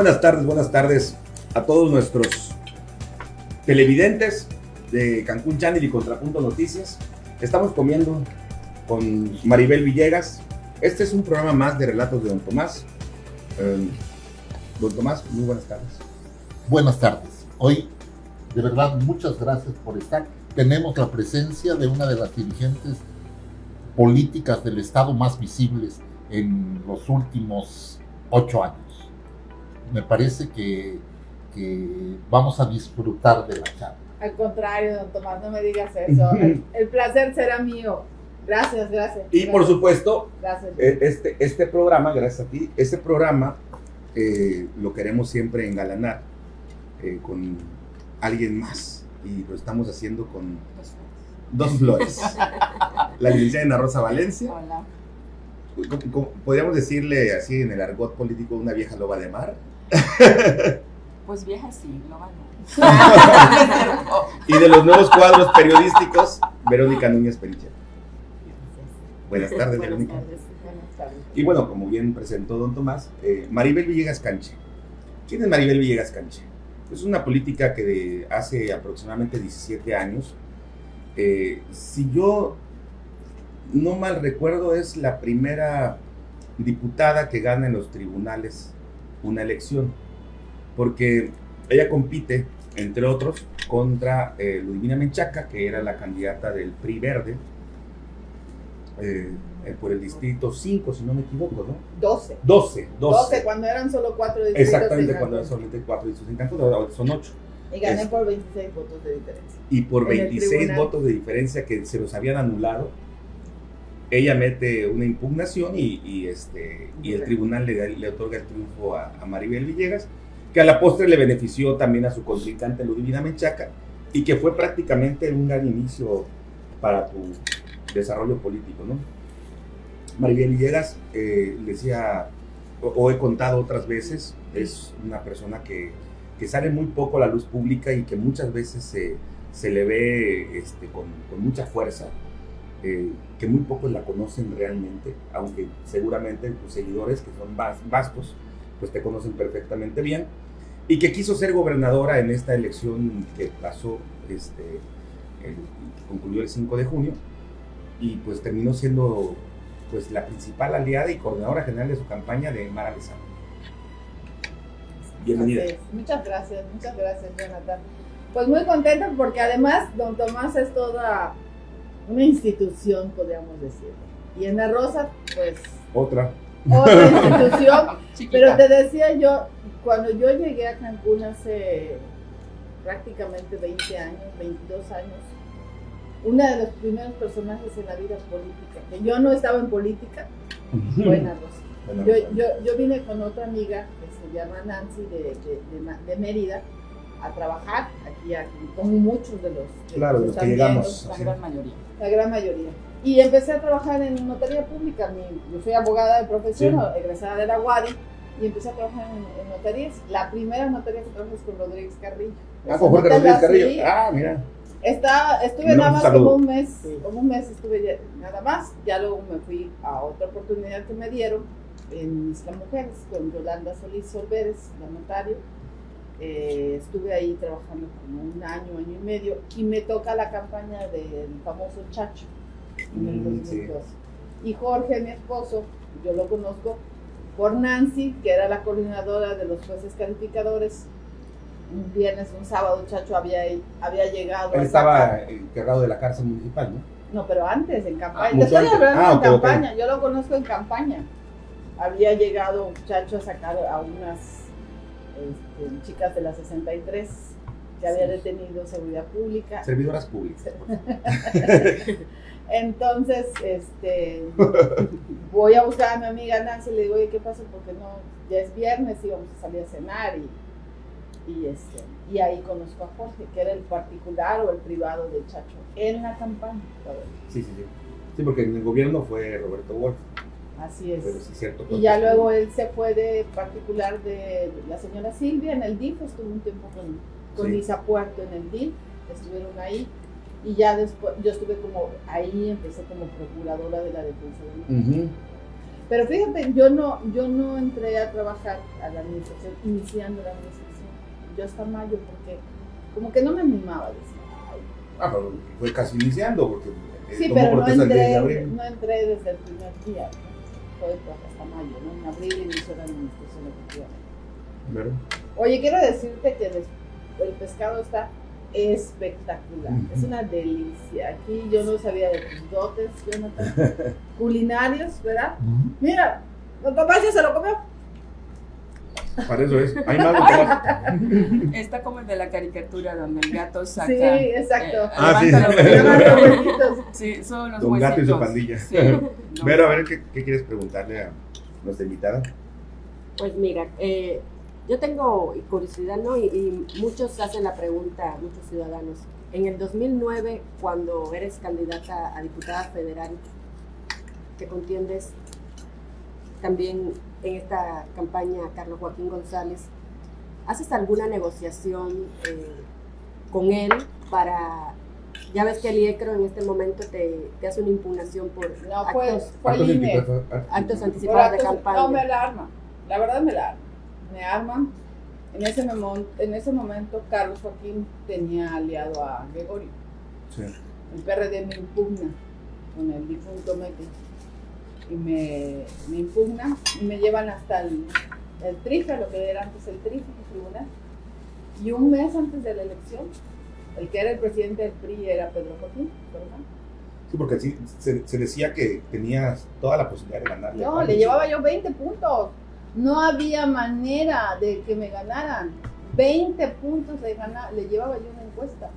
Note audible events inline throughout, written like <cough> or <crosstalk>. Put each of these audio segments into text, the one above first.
Buenas tardes, buenas tardes a todos nuestros televidentes de Cancún Channel y Contrapunto Noticias. Estamos comiendo con Maribel Villegas. Este es un programa más de relatos de Don Tomás. Eh, don Tomás, muy buenas tardes. Buenas tardes. Hoy, de verdad, muchas gracias por estar. Tenemos la presencia de una de las dirigentes políticas del Estado más visibles en los últimos ocho años. Me parece que, que vamos a disfrutar de la charla. Al contrario, don Tomás, no me digas eso. El, el placer será mío. Gracias, gracias. Y por supuesto, Gracias. eh, este, este programa, gracias a ti, este programa eh, lo queremos siempre engalanar eh, con alguien más. Y lo estamos haciendo con dos flores. <laughs> La licenciada Ana Rosa Valencia. Hola. ¿Cómo- cómo- Podríamos decirle así en el argot político una vieja loba de mar. <laughs> Pues vieja sí, no va <laughs> Y de los nuevos cuadros periodísticos, Verónica Núñez Perichel. Buenas tardes, Buenas Verónica. tardes. Buenas tardes. Y bueno, como bien presentó don Tomás, eh, Maribel Villegas Canche. ¿Quién es Maribel Villegas Canche? Es una política que de hace aproximadamente 17 años, eh, si yo no mal recuerdo, es la primera diputada que gana en los tribunales una elección, porque ella compite, entre otros, contra eh, Ludivina Menchaca, que era la candidata del PRI Verde, eh, eh, por el distrito 5, si no me equivoco, ¿no? 12. 12, 12. 12, cuando eran solo cuatro distritos. Exactamente, en cuando eran solamente 4 distritos en Cancún, ahora son 8. Y gané es- por 26 votos de diferencia. Y por En el 26 tribunal. votos de diferencia que se los habían anulado, ella mete una impugnación y, y, este, y el tribunal le, le otorga el triunfo a, a Maribel Villegas, que a la postre le benefició también a su contrincante Ludivina Menchaca y que fue prácticamente un gran inicio para tu desarrollo político, ¿no? Maribel Villegas, eh, decía, o, o he contado otras veces, es una persona que, que sale muy poco a la luz pública y que muchas veces se, se le ve este, con, con mucha fuerza, eh, que muy pocos la conocen realmente, aunque seguramente tus seguidores, que son vas- vastos, pues te conocen perfectamente bien, y que quiso ser gobernadora en esta elección que pasó, este, el- que concluyó el 5 de junio, y pues terminó siendo pues la principal aliada y coordinadora general de su campaña de Mara Lezama. Bienvenida. Muchas gracias, muchas gracias, Jonathan. Pues muy contenta porque además don Tomás es toda una institución, podríamos decir. Y en la Rosa, pues Otra. otra <laughs> institución. Pero te decía yo, cuando yo llegué a Cancún hace prácticamente 20 años, 22 años, una de los primeros personajes en la vida política, que yo no estaba en política, <laughs> fue Ana Rosa. Bueno, Yo, yo, yo vine con otra amiga que se llama Nancy de, de, de Ma- de Mérida a trabajar aquí, aquí, como muchos de los, de Claro, los de los que llegamos. La gran mayoría. la gran mayoría. Y empecé a trabajar en notaría pública. Mi- yo soy abogada de profesión, Sí. egresada de la UADI, y empecé a trabajar en, en notarías. La primera notaría que trabajé es con Rodríguez Carrillo. Ah, con Rodríguez Carrillo. sí. Ah, mira. Estaba, estuve Le nada más saludo. como un mes, como un mes estuve ya- nada más. Ya luego me fui a otra oportunidad que me dieron en Isla Mujeres con Yolanda Solís Solveres, la notario. Eh, estuve ahí trabajando como un año, año y medio, y me toca la campaña del famoso Chacho en el Mm, sí. 2012. Y Jorge, mi esposo, yo lo conozco por Nancy, que era la coordinadora de los jueces calificadores. Un viernes, un sábado, Chacho había, había llegado. Él estaba encargado de la cárcel municipal, ¿no? No, pero antes, en campaña. Ah, Te mucho estoy antes. hablando Ah, en ok. campaña, yo lo conozco en campaña. Había llegado un muchacho a sacar a unas este, chicas de la 63 que había detenido seguridad pública. Servidoras públicas. <laughs> Entonces, este, voy a buscar a mi amiga Nancy y le digo, oye, ¿qué pasa? Porque no, ya es viernes y vamos a salir a cenar y, y, este, y ahí conozco a Jorge, que era el particular o el privado de Chacho en la campaña. Sí, sí, sí. Sí, porque en el gobierno fue Roberto Wolf. Así es. Pero sí es cierto. Y ya luego él se fue de particular de la señora Silvia en el DIF, estuvo un tiempo con, con Sí. Lisa Puerto en el DIF, estuvieron ahí. Y ya después, yo estuve como ahí, empecé como procuradora de la defensa del Ujú. Pero fíjate, yo no, yo no entré a trabajar a la administración, iniciando la administración. Yo hasta mayo, porque como que no me animaba. Decir, "Ay". Ah, pero fue casi iniciando, porque Sí, pero no protesta el 10 de entré, no entré desde el primer día. ¿no? Pues, hasta mayo, ¿no? En abril inició la administración efectivamente. ¿Verdad? Oye, quiero decirte que el pescado está espectacular. Es una delicia. Aquí yo no sabía de tus dotes, Jonathan. <laughs> Culinarios, ¿verdad? Ujú. Mira, don Tomás ya se lo comió. Para eso es. Hay más <laughs> Está como el de la caricatura donde el gato saca. Sí, exacto. eh, Ah, sí, los. <laughs> Sí, son los Don Gato y su pandilla. Sí, <laughs> no. Vero, a ver, ¿qué, qué quieres preguntarle a nuestra invitada? Pues mira, eh, yo tengo curiosidad, ¿no? Y, y muchos hacen la pregunta, muchos ciudadanos. En el 2009, cuando eres candidata a diputada federal, que contiendes también en esta campaña Carlos Joaquín González, ¿haces alguna negociación eh, con él para... Ya ves que el IECRO en este momento te, te hace una impugnación por No, fue, actos, fue el INE. anticipados- actos anticipados de actos- campaña. No, me la arma. La verdad me la arma. Me arman. En ese, memo- en ese momento, Carlos Joaquín tenía aliado a Gregorio. Sí. El PRD me impugna con el difunto Mete. Y me, me impugna y me llevan hasta el, el TRIFE, lo que era antes el TRIFE, el tribunal. Y un mes antes de la elección, el que era el presidente del PRI era Pedro Joaquín, ¿verdad? Sí, porque sí, se, se decía que tenías toda la posibilidad de ganarle. a No, le llevaba yo 20 puntos. No había manera de que me ganaran. 20 puntos le, gana- le llevaba yo una encuesta.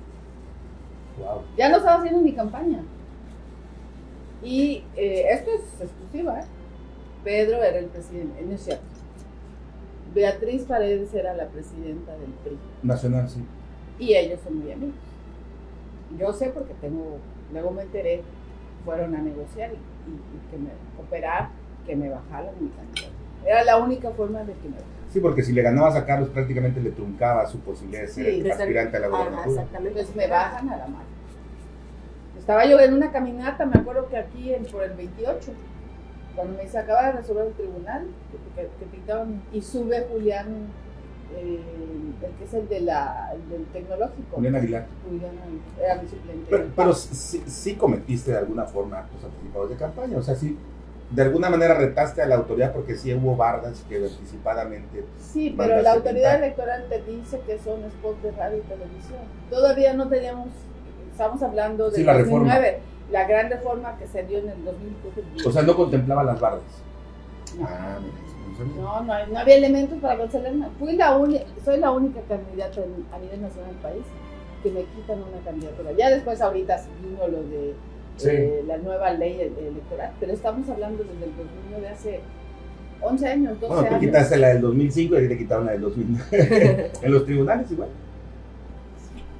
Wow. Ya no estaba haciendo mi campaña. Y eh, esto es exclusiva, ¿eh? Pedro era el presidente, no es cierto. Beatriz Paredes era la presidenta del PRI. Nacional, sí. Y ellos son muy amigos. Yo sé porque tengo, luego me enteré, fueron a negociar y, y- y que me cooperar, que me bajaran mi candidatura. Era la única forma de que me bajaran. Sí, porque si le ganabas a Carlos prácticamente le truncaba su posibilidad de ser Sí, aspirante a la Ajá, gobernatura. exactamente. Entonces me bajan a la mano. Estaba yo en una caminata, me acuerdo que aquí en- por el 28, cuando me dice, acaba de resolver el tribunal, que, que- que pintaban, y sube Julián, eh, el que es el, de la, el del tecnológico. Julián Aguilar. Julián era mi suplente. Pero, pero sí, sí cometiste de alguna forma actos anticipados de campaña. O sea, sí, de alguna manera retaste a la autoridad porque sí hubo bardas que anticipadamente. Sí, pero la autoridad electoral te dice que son spots de radio y televisión. Todavía no teníamos, estamos hablando de Sí, la 2009, la gran reforma que se dio en el 2010. O sea, no contemplaba las bardas. No. Ah, mira, no. No, no, hay- no había elementos para cancelar nada. Fui la única, soy la única candidata en- a nivel nacional del país que me quitan una candidatura. Ya después ahorita vino lo de Sí. eh, la nueva ley electoral, pero estamos hablando desde el 2009, hace 11 años, 12 Bueno, tú años. quitaste la del 2005 y te quitaron la del 2009. <laughs> en los tribunales igual.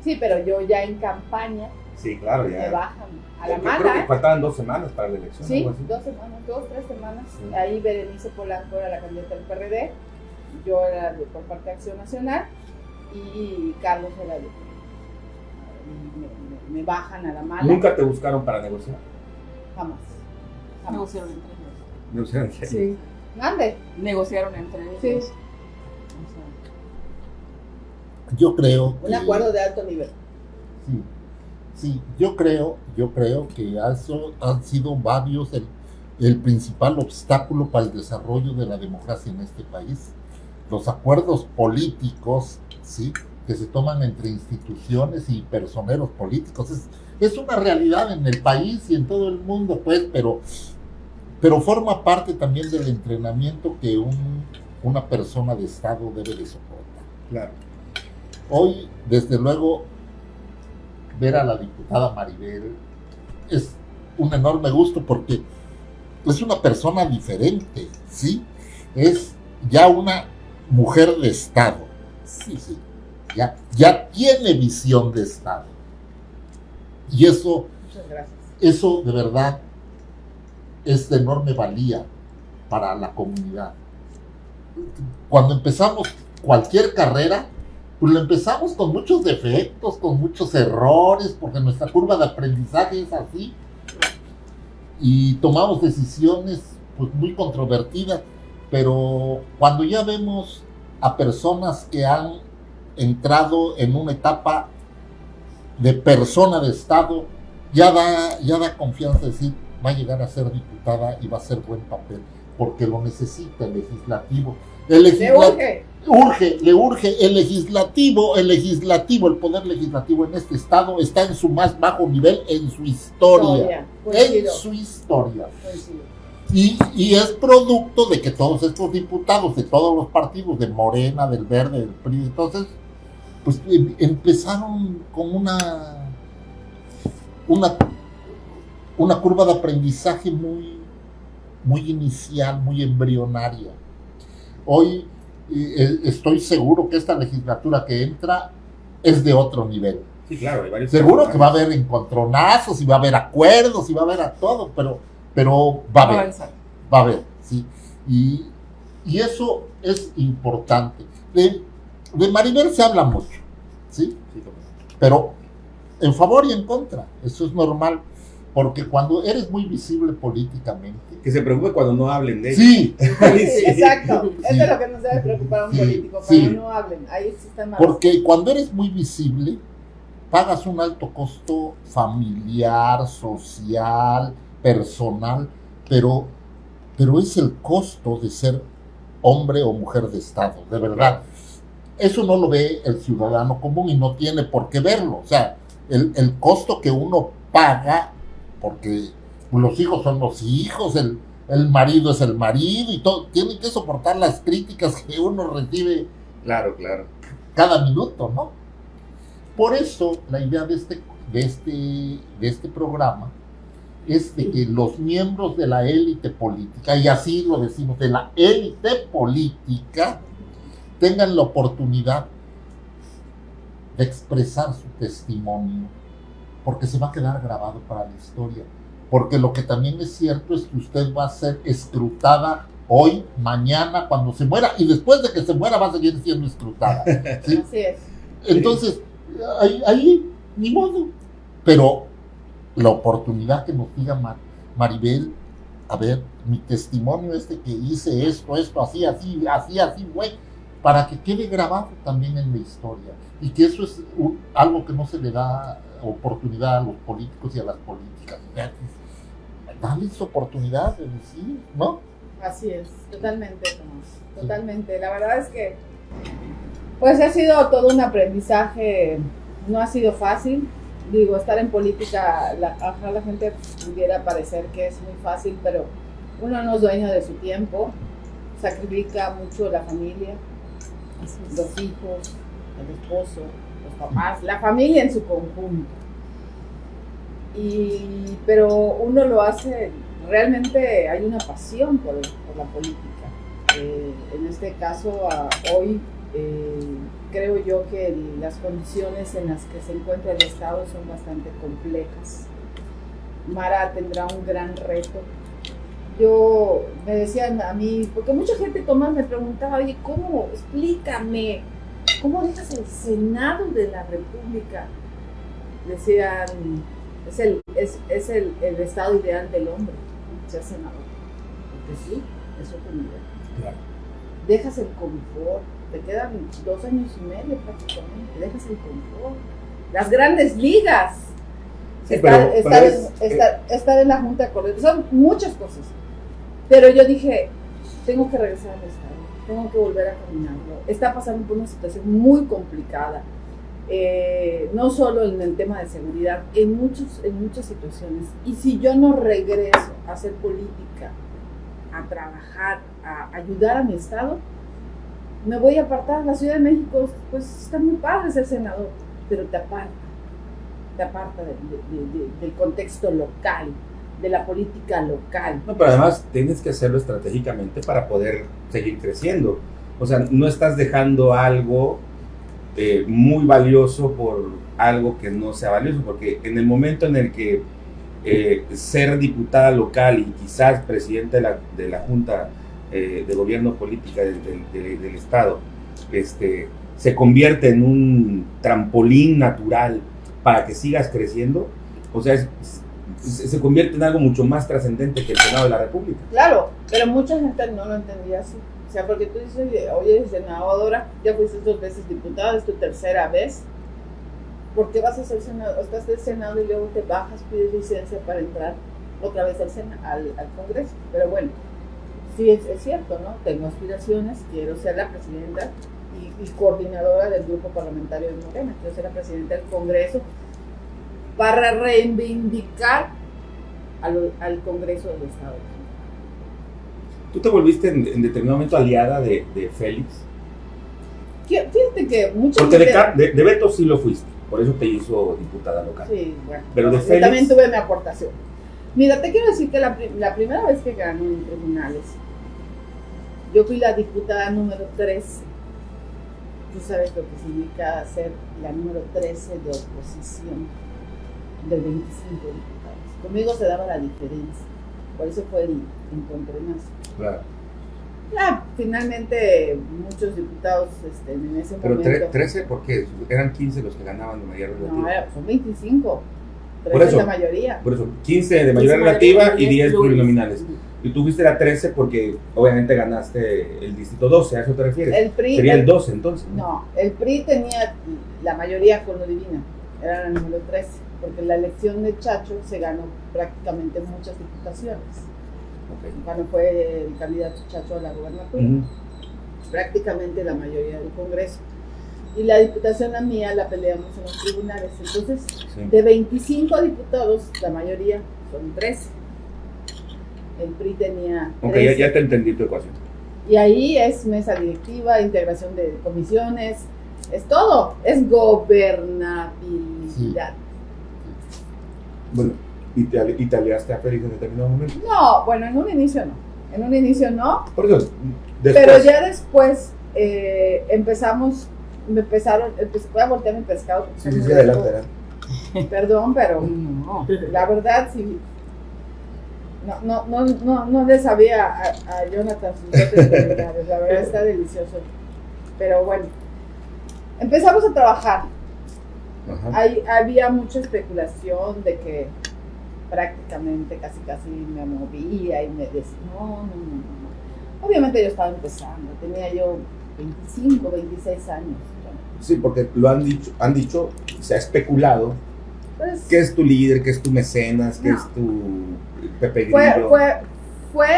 Sí, pero yo ya en campaña Sí, claro, me bajan a la Yo creo mala. que faltaban dos semanas para la elección. Sí, dos semanas, dos, tres semanas. Sí. Ahí Berenice Polanco era la candidata del PRD, yo era de, por parte de Acción Nacional y Carlos era de... Me, me- me bajan a la mala. Nunca te buscaron para negociar. Jamás. Jamás. Negociaron entre ellos. Negociaron. Sí. Mande. Negociaron entre ellos. Sí. Yo creo Un que- acuerdo de alto nivel. Sí, sí, yo creo, yo creo que eso han sido varios el, el principal obstáculo para el desarrollo de la democracia en este país. Los acuerdos políticos, sí, que se toman entre instituciones y personeros políticos. Es, es una realidad en el país y en todo el mundo, pues, pero, pero forma parte también del entrenamiento que un- una persona de Estado debe de soportar. Claro. Hoy, desde luego, ver a la diputada Maribel es un enorme gusto porque es una persona diferente, ¿sí? Es ya una mujer de Estado, sí. ¿sí? Ya, ya tiene visión de Estado. Y eso, eso de verdad es de enorme valía para la comunidad. Cuando empezamos cualquier carrera, pues lo empezamos con muchos defectos, con muchos errores, porque nuestra curva de aprendizaje es así. Y tomamos decisiones pues muy controvertida, pero cuando ya vemos a personas que han entrado en una etapa de persona de Estado, ya da, ya da confianza decir, va a llegar a ser diputada y va a hacer buen papel, porque lo necesita el legislativo. El Le urge. le urge el legislativo, el legislativo, el poder legislativo en este estado está en su más bajo nivel en su historia. Historia. En su historia. Y, y es producto de que todos estos diputados de todos los partidos, de Morena, del Verde, del PRI, entonces, pues em- empezaron con una, una, una curva de aprendizaje muy, muy inicial, muy embrionaria. Hoy eh, estoy seguro que esta legislatura que entra es de otro nivel. Sí, claro, hay varios Seguro que va a haber encontronazos y va a haber acuerdos y va a haber a todo, pero, pero va a haber va a haber, ¿sí? Y, y eso es importante. De, de Maribel se habla mucho, ¿sí? Pero en favor y en contra, eso es normal, porque cuando eres muy visible políticamente, Que se preocupe cuando no hablen de ella. <laughs> sí, Sí, exacto. Sí. Esto es lo que nos debe preocupar a un Sí, político, sí. cuando no hablen. Ahí sí está mal. porque cuando eres muy visible, pagas un alto costo familiar, social, personal, pero, pero es el costo de ser hombre o mujer de Estado, de verdad. Eso no lo ve el ciudadano común y no tiene por qué verlo. O sea, el, el costo que uno paga, porque los hijos son los hijos, el, el marido es el marido y todo, tiene que soportar las críticas que uno recibe Claro, claro. cada minuto, ¿no? Por eso la idea de este, de este, de este programa es de que los miembros de la élite política, y así lo decimos, de la élite política, tengan la oportunidad de expresar su testimonio, porque se va a quedar grabado para la historia. Porque lo que también es cierto es que usted va a ser escrutada hoy, mañana, cuando se muera, y después de que se muera va a seguir siendo escrutada. ¿sí? <laughs> Así es. Entonces, ahí, ahí, ni modo. Pero la oportunidad que nos diga Mar- Maribel, a ver, mi testimonio este que hice esto, esto, así, así, así, así, güey, para que quede grabado también en la historia. Y que eso es un- algo que no se le da oportunidad a los políticos y a las políticas. Darles oportunidad de decir, ¿no? Así es, totalmente, Tomás, totalmente. La verdad es que, pues ha sido todo un aprendizaje, no ha sido fácil. Digo, estar en política, la, ajá, la gente pudiera parecer que es muy fácil, pero uno no es dueño de su tiempo, sacrifica mucho la familia, los hijos, el esposo, papás, la familia en su conjunto. Y, pero uno lo hace, realmente hay una pasión por, la política. Eh, en este caso, hoy eh, creo yo que las condiciones en las que se encuentra el Estado son bastante complejas. Mara tendrá un gran reto. Yo me decían a mí, porque mucha gente, Tomás, me preguntaba, oye, ¿cómo? Explícame, ¿cómo dejas el Senado de la República? Decían, es el, es, es el, el estado ideal del hombre, ser senador. Porque sí, es otro nivel. Claro. Dejas el confort, te quedan dos años y medio prácticamente, dejas el confort. Las grandes ligas, Sí, estar, pero- estar pero en, estar la Junta de Coordinación, son muchas cosas. Pero yo dije, tengo que regresar al Estado, tengo que volver a caminarlo. Está pasando por una situación muy complicada, eh, no solo en el tema de seguridad, en, muchos, en muchas situaciones. Y si yo no regreso a hacer política, a trabajar, a ayudar a mi Estado, me voy a apartar. La Ciudad de México, pues está muy padre ser senador, pero te aparta, te aparta del- de- de- del contexto local, de la política local. No, pero además tienes que hacerlo estratégicamente para poder seguir creciendo. O sea, no estás dejando algo eh, muy valioso por algo que no sea valioso, porque en el momento en el que eh, ser diputada local y quizás presidente de la, de la Junta eh, de Gobierno Política del, Estado, este, se convierte en un trampolín natural para que sigas creciendo, o sea, es se, convierte en algo mucho más trascendente que el Senado de la República. Claro, pero mucha gente no lo entendía así. O sea, porque tú dices, oye, senadora, ya fuiste dos veces diputada, es tu tercera vez. ¿Por qué vas a ser senador? Estás del Senado y luego te bajas, pides licencia para entrar otra vez al, Sena- al, al Congreso. Pero bueno, sí es, es cierto, ¿no? Tengo aspiraciones, quiero ser la presidenta y coordinadora del grupo parlamentario de Morena, quiero ser la presidenta del Congreso para reivindicar al, al Congreso del Estado. Tú te volviste en, en determinado momento aliada de, de Félix. Fí- Fíjate que mucha Porque de, de, de Beto sí lo fuiste. Por eso te hizo diputada local. Sí, bueno. Pero de yo Félix- también tuve mi aportación. Mira, te quiero decir que la, la primera vez que ganó en tribunales, yo fui la diputada número 13. Tú sabes lo que significa ser la número 13 de oposición de 25 diputados. Conmigo se daba la diferencia. Por eso fue el encontronazo. Claro. Ah, finalmente muchos diputados este, en ese Pero momento. 13, ¿por qué? Eran 15 los que ganaban de mayoría relativa. No, era- son 25. Por 13 eso. es la mayoría. Por eso, 15 de mayoría relativa y 10 plurinominales. Y tú fuiste la 13 porque obviamente ganaste el distrito 12, ¿a eso te refieres? El PRI, Sería el- el 12 entonces. No, el PRI tenía la mayoría con lo divina, era el número 13, porque la elección de Chacho se ganó prácticamente muchas diputaciones. Ok. Cuando fue el candidato Chacho a la gobernatura, prácticamente la mayoría del Congreso. Y la diputación la mía la peleamos en los tribunales. Entonces, Sí. de 25 diputados, la mayoría son 13. El PRI tenía Ok, 13. ya, ya te entendí tu ecuación. Y ahí es mesa directiva, integración de comisiones, es todo, es gobernabilidad. Bueno, ¿y te, y te aliaste a Félix en determinado momento? No, bueno, en un inicio no, en un inicio no, Por eso, después, pero ya después eh, empezamos, me empezaron, empecé, voy a voltear mi pescado. Sí, se sí, me sí, adelante, dejó. adelante. Perdón, pero <laughs> No. la verdad sí. No, no, no, no, no le sabía a, a Jonathan sus la verdad <laughs> está delicioso. Pero bueno, empezamos a trabajar. Hay, había mucha especulación de que prácticamente casi casi me movía y me decía, no, no, no, no. Obviamente yo estaba empezando, tenía yo 25, 26 años. Sí, porque lo han dicho, han dicho, se ha especulado pues, que es tu líder, que es tu mecenas, que No. es tu Pepe fue, Grillo. fue, fue,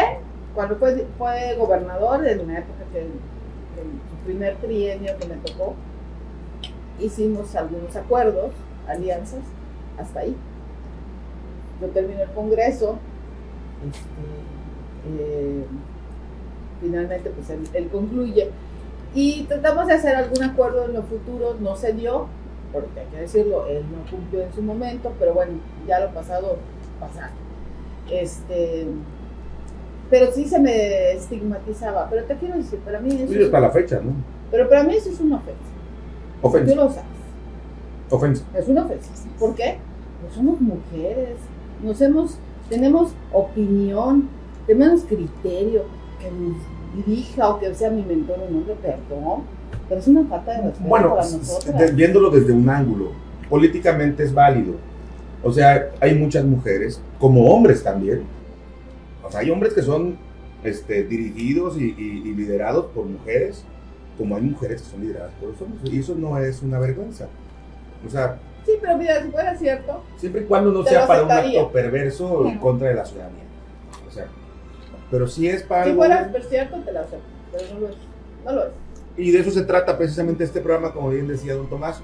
cuando fue, fue gobernador, en una época que, que su primer trienio que me tocó, hicimos algunos acuerdos, alianzas, hasta ahí. Yo termino el Congreso, este, eh, finalmente pues él, él concluye y tratamos de hacer algún acuerdo en lo futuro, no se dio, porque hay que decirlo, él no cumplió en su momento, pero bueno, ya lo pasado, pasado. Este, pero sí se me estigmatizaba, pero te quiero decir, para mí eso, Sí, hasta la fecha, ¿no? pero para mí eso es una ofensa, tú Ofensa. lo sabes. Ofensa. Es una ofensa. ¿Por qué? Pues somos mujeres, nos hemos, tenemos opinión, tenemos criterio, que nos dirija o que sea mi mentor un hombre, perdón, pero es una falta de respeto Bueno, para s- s- nosotras. de- viéndolo desde un ángulo, políticamente es válido. O sea, hay muchas mujeres, como hombres también. O sea, hay hombres que son este, dirigidos y, y- y liderados por mujeres, como hay mujeres que son lideradas por los hombres. Y eso no es una vergüenza. O sea, Sí, pero mira, si fuera cierto, siempre y cuando no sea para un acto perverso en contra de la ciudadanía. O sea, pero si es para si algo- fuera cierto, te lo acepto, pero no lo es. No lo es. Y de eso se trata precisamente este programa, como bien decía don Tomás,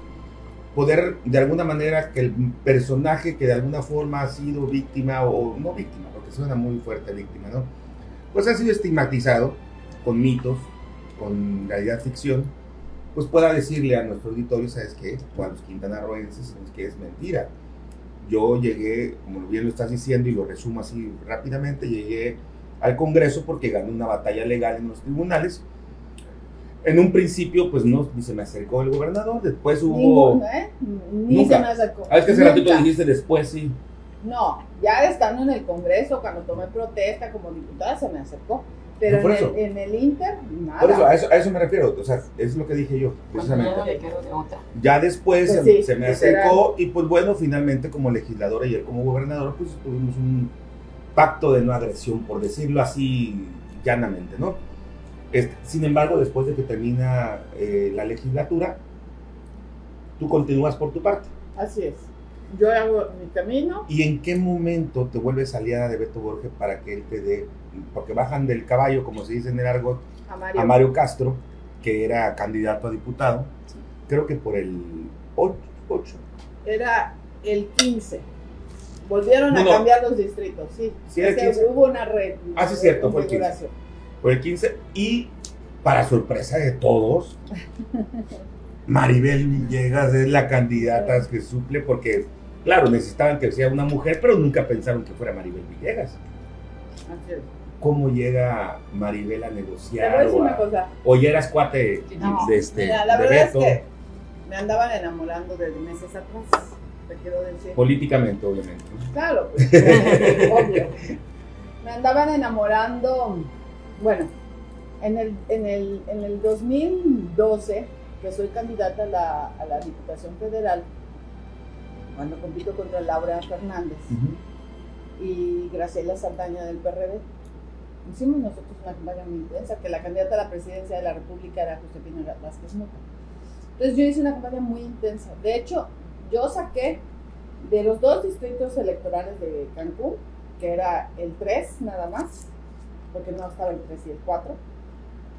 poder de alguna manera que el personaje que de alguna forma ha sido víctima, o no víctima, porque suena muy fuerte víctima, ¿no? Pues ha sido estigmatizado con mitos, con realidad ficción, pues pueda decirle a nuestro auditorio, ¿sabes qué? O a los quintanarroenses, ¿sabes qué? Es mentira. Yo llegué, como bien lo estás diciendo y lo resumo así rápidamente, llegué al Congreso porque gané una batalla legal en los tribunales. En un principio, pues no, ni se me acercó el gobernador, después hubo... Ninguno, ¿eh? Ni Nunca. se me acercó. Ah, es que hace ratito dijiste después, sí. No, ya estando en el Congreso, cuando tomé protesta como diputada, se me acercó. Pero Por en eso. el, en el Inter, nada. Por eso, a eso, a eso me refiero. O sea, es lo que dije yo, precisamente. No le quedó de otra. Ya después Pues se, sí, se me acercó y pues bueno, finalmente como legisladora y él como gobernador, pues tuvimos un pacto de no agresión, por decirlo así llanamente, ¿no? Este, sin embargo, después de que termina eh, la legislatura, tú continúas por tu parte. Así es. Yo hago mi camino. ¿Y en qué momento te vuelves aliada de Beto Borges para que él te dé, porque bajan del caballo, como se dice en el argot, A Mario. a Mario Castro, que era candidato a diputado, creo que por el 8, Era el 15. Volvieron No, a no. cambiar los distritos, sí. Sí, era el Es que 15. Hubo una red. Ah, sí, cierto, fue el 15. configuración. por el 15 y para sorpresa de todos, <laughs> Maribel Villegas es la candidata que suple porque, claro, necesitaban que sea una mujer, pero nunca pensaron que fuera Maribel Villegas. Así es. ¿Cómo llega Maribel a negociar? O, una a- cosa. o ya eras cuate No, de, este, Mira, la de verdad Beto? es que me andaban enamorando desde meses atrás. Te quiero decir. Políticamente, obviamente. Claro, <laughs> pues, obvio. Me andaban enamorando, bueno, en el, en el, en el 2012, que soy candidata a la, a la Diputación Federal, cuando compito contra Laura Fernández y Graciela Saldaña del PRD, hicimos nosotros una campaña muy intensa, que la candidata a la presidencia de la República era Josefina Vázquez Mota. Entonces yo hice una campaña muy intensa. De hecho, yo saqué de los dos distritos electorales de Cancún, que era el 3 nada más, porque no estaba el 3 y el 4,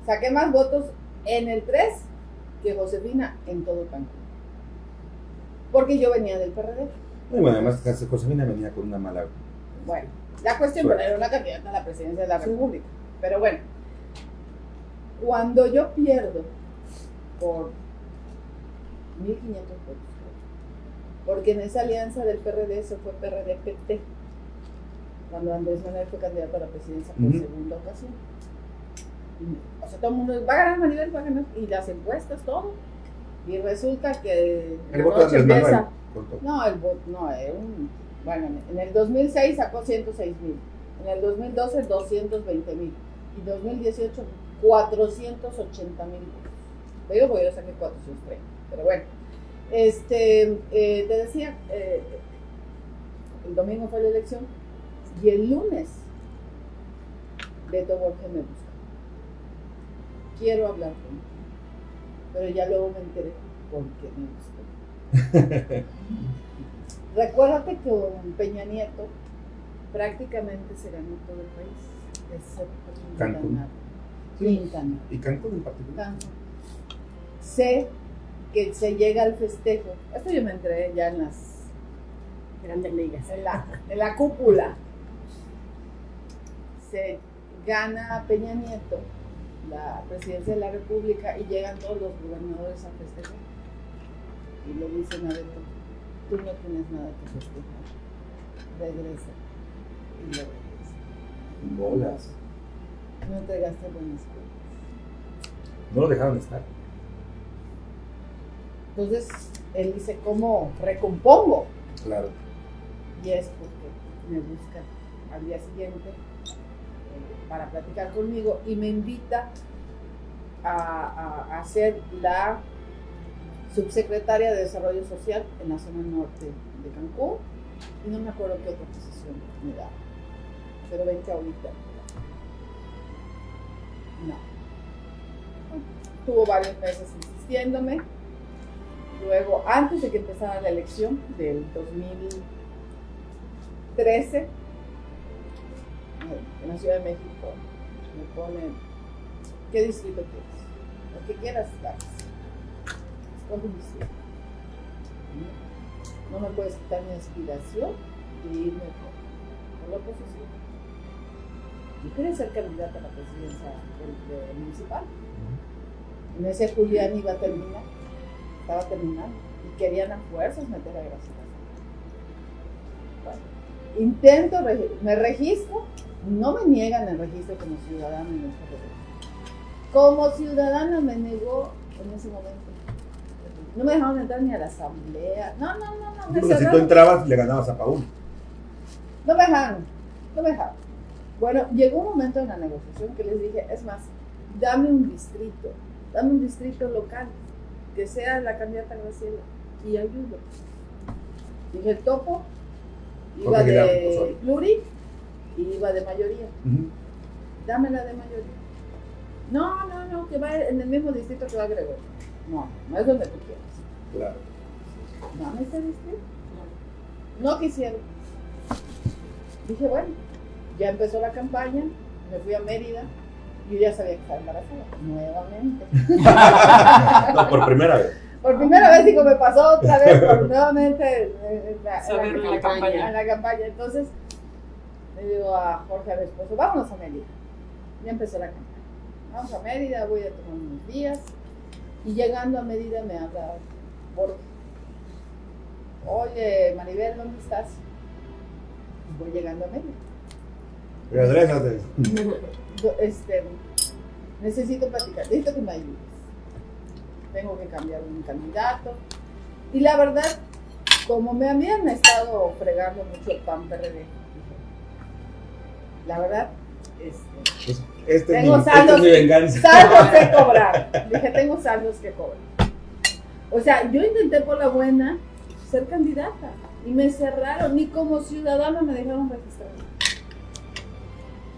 saqué más votos en el 3 que Josefina en todo Cancún. Porque yo venía del PRD. Y bueno, además Josefina venía con una mala... Bueno, la cuestión Suerte. era una candidata a la presidencia de la República. Pero bueno, cuando yo pierdo por 1.500 votos, porque en esa alianza del PRD se fue PRD-PT, cuando Andrés Manuel fue candidato a la presidencia por segunda ocasión. O sea, todo el mundo va a ganar Maribel, va a ganar, y las encuestas, todo. Y resulta que El voto de noche Andrés empieza- Manuel. no, el voto, no, era un, bueno, en el 2006 sacó 106 mil, en el 2012 220 mil, y 2018 480 mil. Te digo porque yo saqué 430, pero bueno. Este, eh, te decía, eh, el domingo fue la elección, y el lunes Beto Borges me busca. Quiero hablar contigo, pero ya luego me enteré por qué me buscó. <laughs> Recuérdate que con Peña Nieto prácticamente se ganó todo el país, excepto Cancún. Quintana. Quintana. Y Cancún en particular. Cancún. Sé que se llega al festejo. Esto yo me enteré ya en las Grandes ligas. en la, en la cúpula. Se gana Peña Nieto la presidencia de la República y llegan todos los gobernadores a festejar. Y le dicen a Beto, tú no tienes nada que festejar. Regresa. Y lo regresa. Bolas. No entregaste buenas cuentas. No lo dejaron estar. Entonces, él dice, ¿cómo recompongo? Claro. y es porque me busca al día siguiente para platicar conmigo y me invita a, a- ser la subsecretaria de Desarrollo Social en la zona norte de Cancún y no me acuerdo qué otra posición me da, pero vente ahorita. No. Tuvo varios meses insistiéndome. Luego, antes de que empezara la elección del 2013, eh, en la Ciudad de México, me ponen, ¿qué distrito quieres? Lo que quieras. Escoge un distrito. No me puedes quitar mi aspiración de irme por, la oposición. Yo quería ser candidata a la presidencia del- del municipal. En ese Julián iba a terminar, estaba terminando, y querían a fuerzas meter a Graciela. Bueno, intento, me registro, no me niegan el registro como ciudadana en este país. Como ciudadana me negó en ese momento. No me dejaron entrar ni a la asamblea. No, no, no, no. Me Porque si tú entrabas, le ganabas a Paul. No me dejaron, no me dejaron. Bueno, llegó un momento en la negociación que les dije, es más, dame un distrito, dame un distrito local, que sea la candidata Graciela, y ayudo. Dije, el topo iba de Osorio. Y iba de mayoría. Ujú. Dámela de mayoría. No, no, no, que va en el mismo distrito que va Gregorio. No, no es donde tú quieras. Claro. Dame ese distrito. No quisieron. Dije, bueno, ya empezó la campaña, me fui a Mérida, yo ya sabía que estaba embarazada, nuevamente. <laughs> No, por primera vez. Por primera vez, digo, me pasó otra vez, por <laughs> nuevamente eh, en la, en la- la campaña. en la campaña. Entonces, le digo a Jorge, a mi esposo, vámonos a Mérida. Ya empezó la campaña. Vamos a Mérida, voy a tomar unos días. Y llegando a Mérida me habla Jorge. Oye, Maribel, ¿dónde estás? Voy llegando a Mérida. Regrésate. Este, necesito platicar, necesito que me ayudes. Tengo que cambiar un candidato. Y la verdad, como me habían estado fregando mucho el PAN PRD, la verdad, este, este, es mi, Tengo esta saldos. es mi venganza. saldos que <laughs> cobrar. Dije, tengo saldos que cobrar. O sea, yo intenté por la buena ser candidata y me cerraron, ni como ciudadana me dejaron registrar.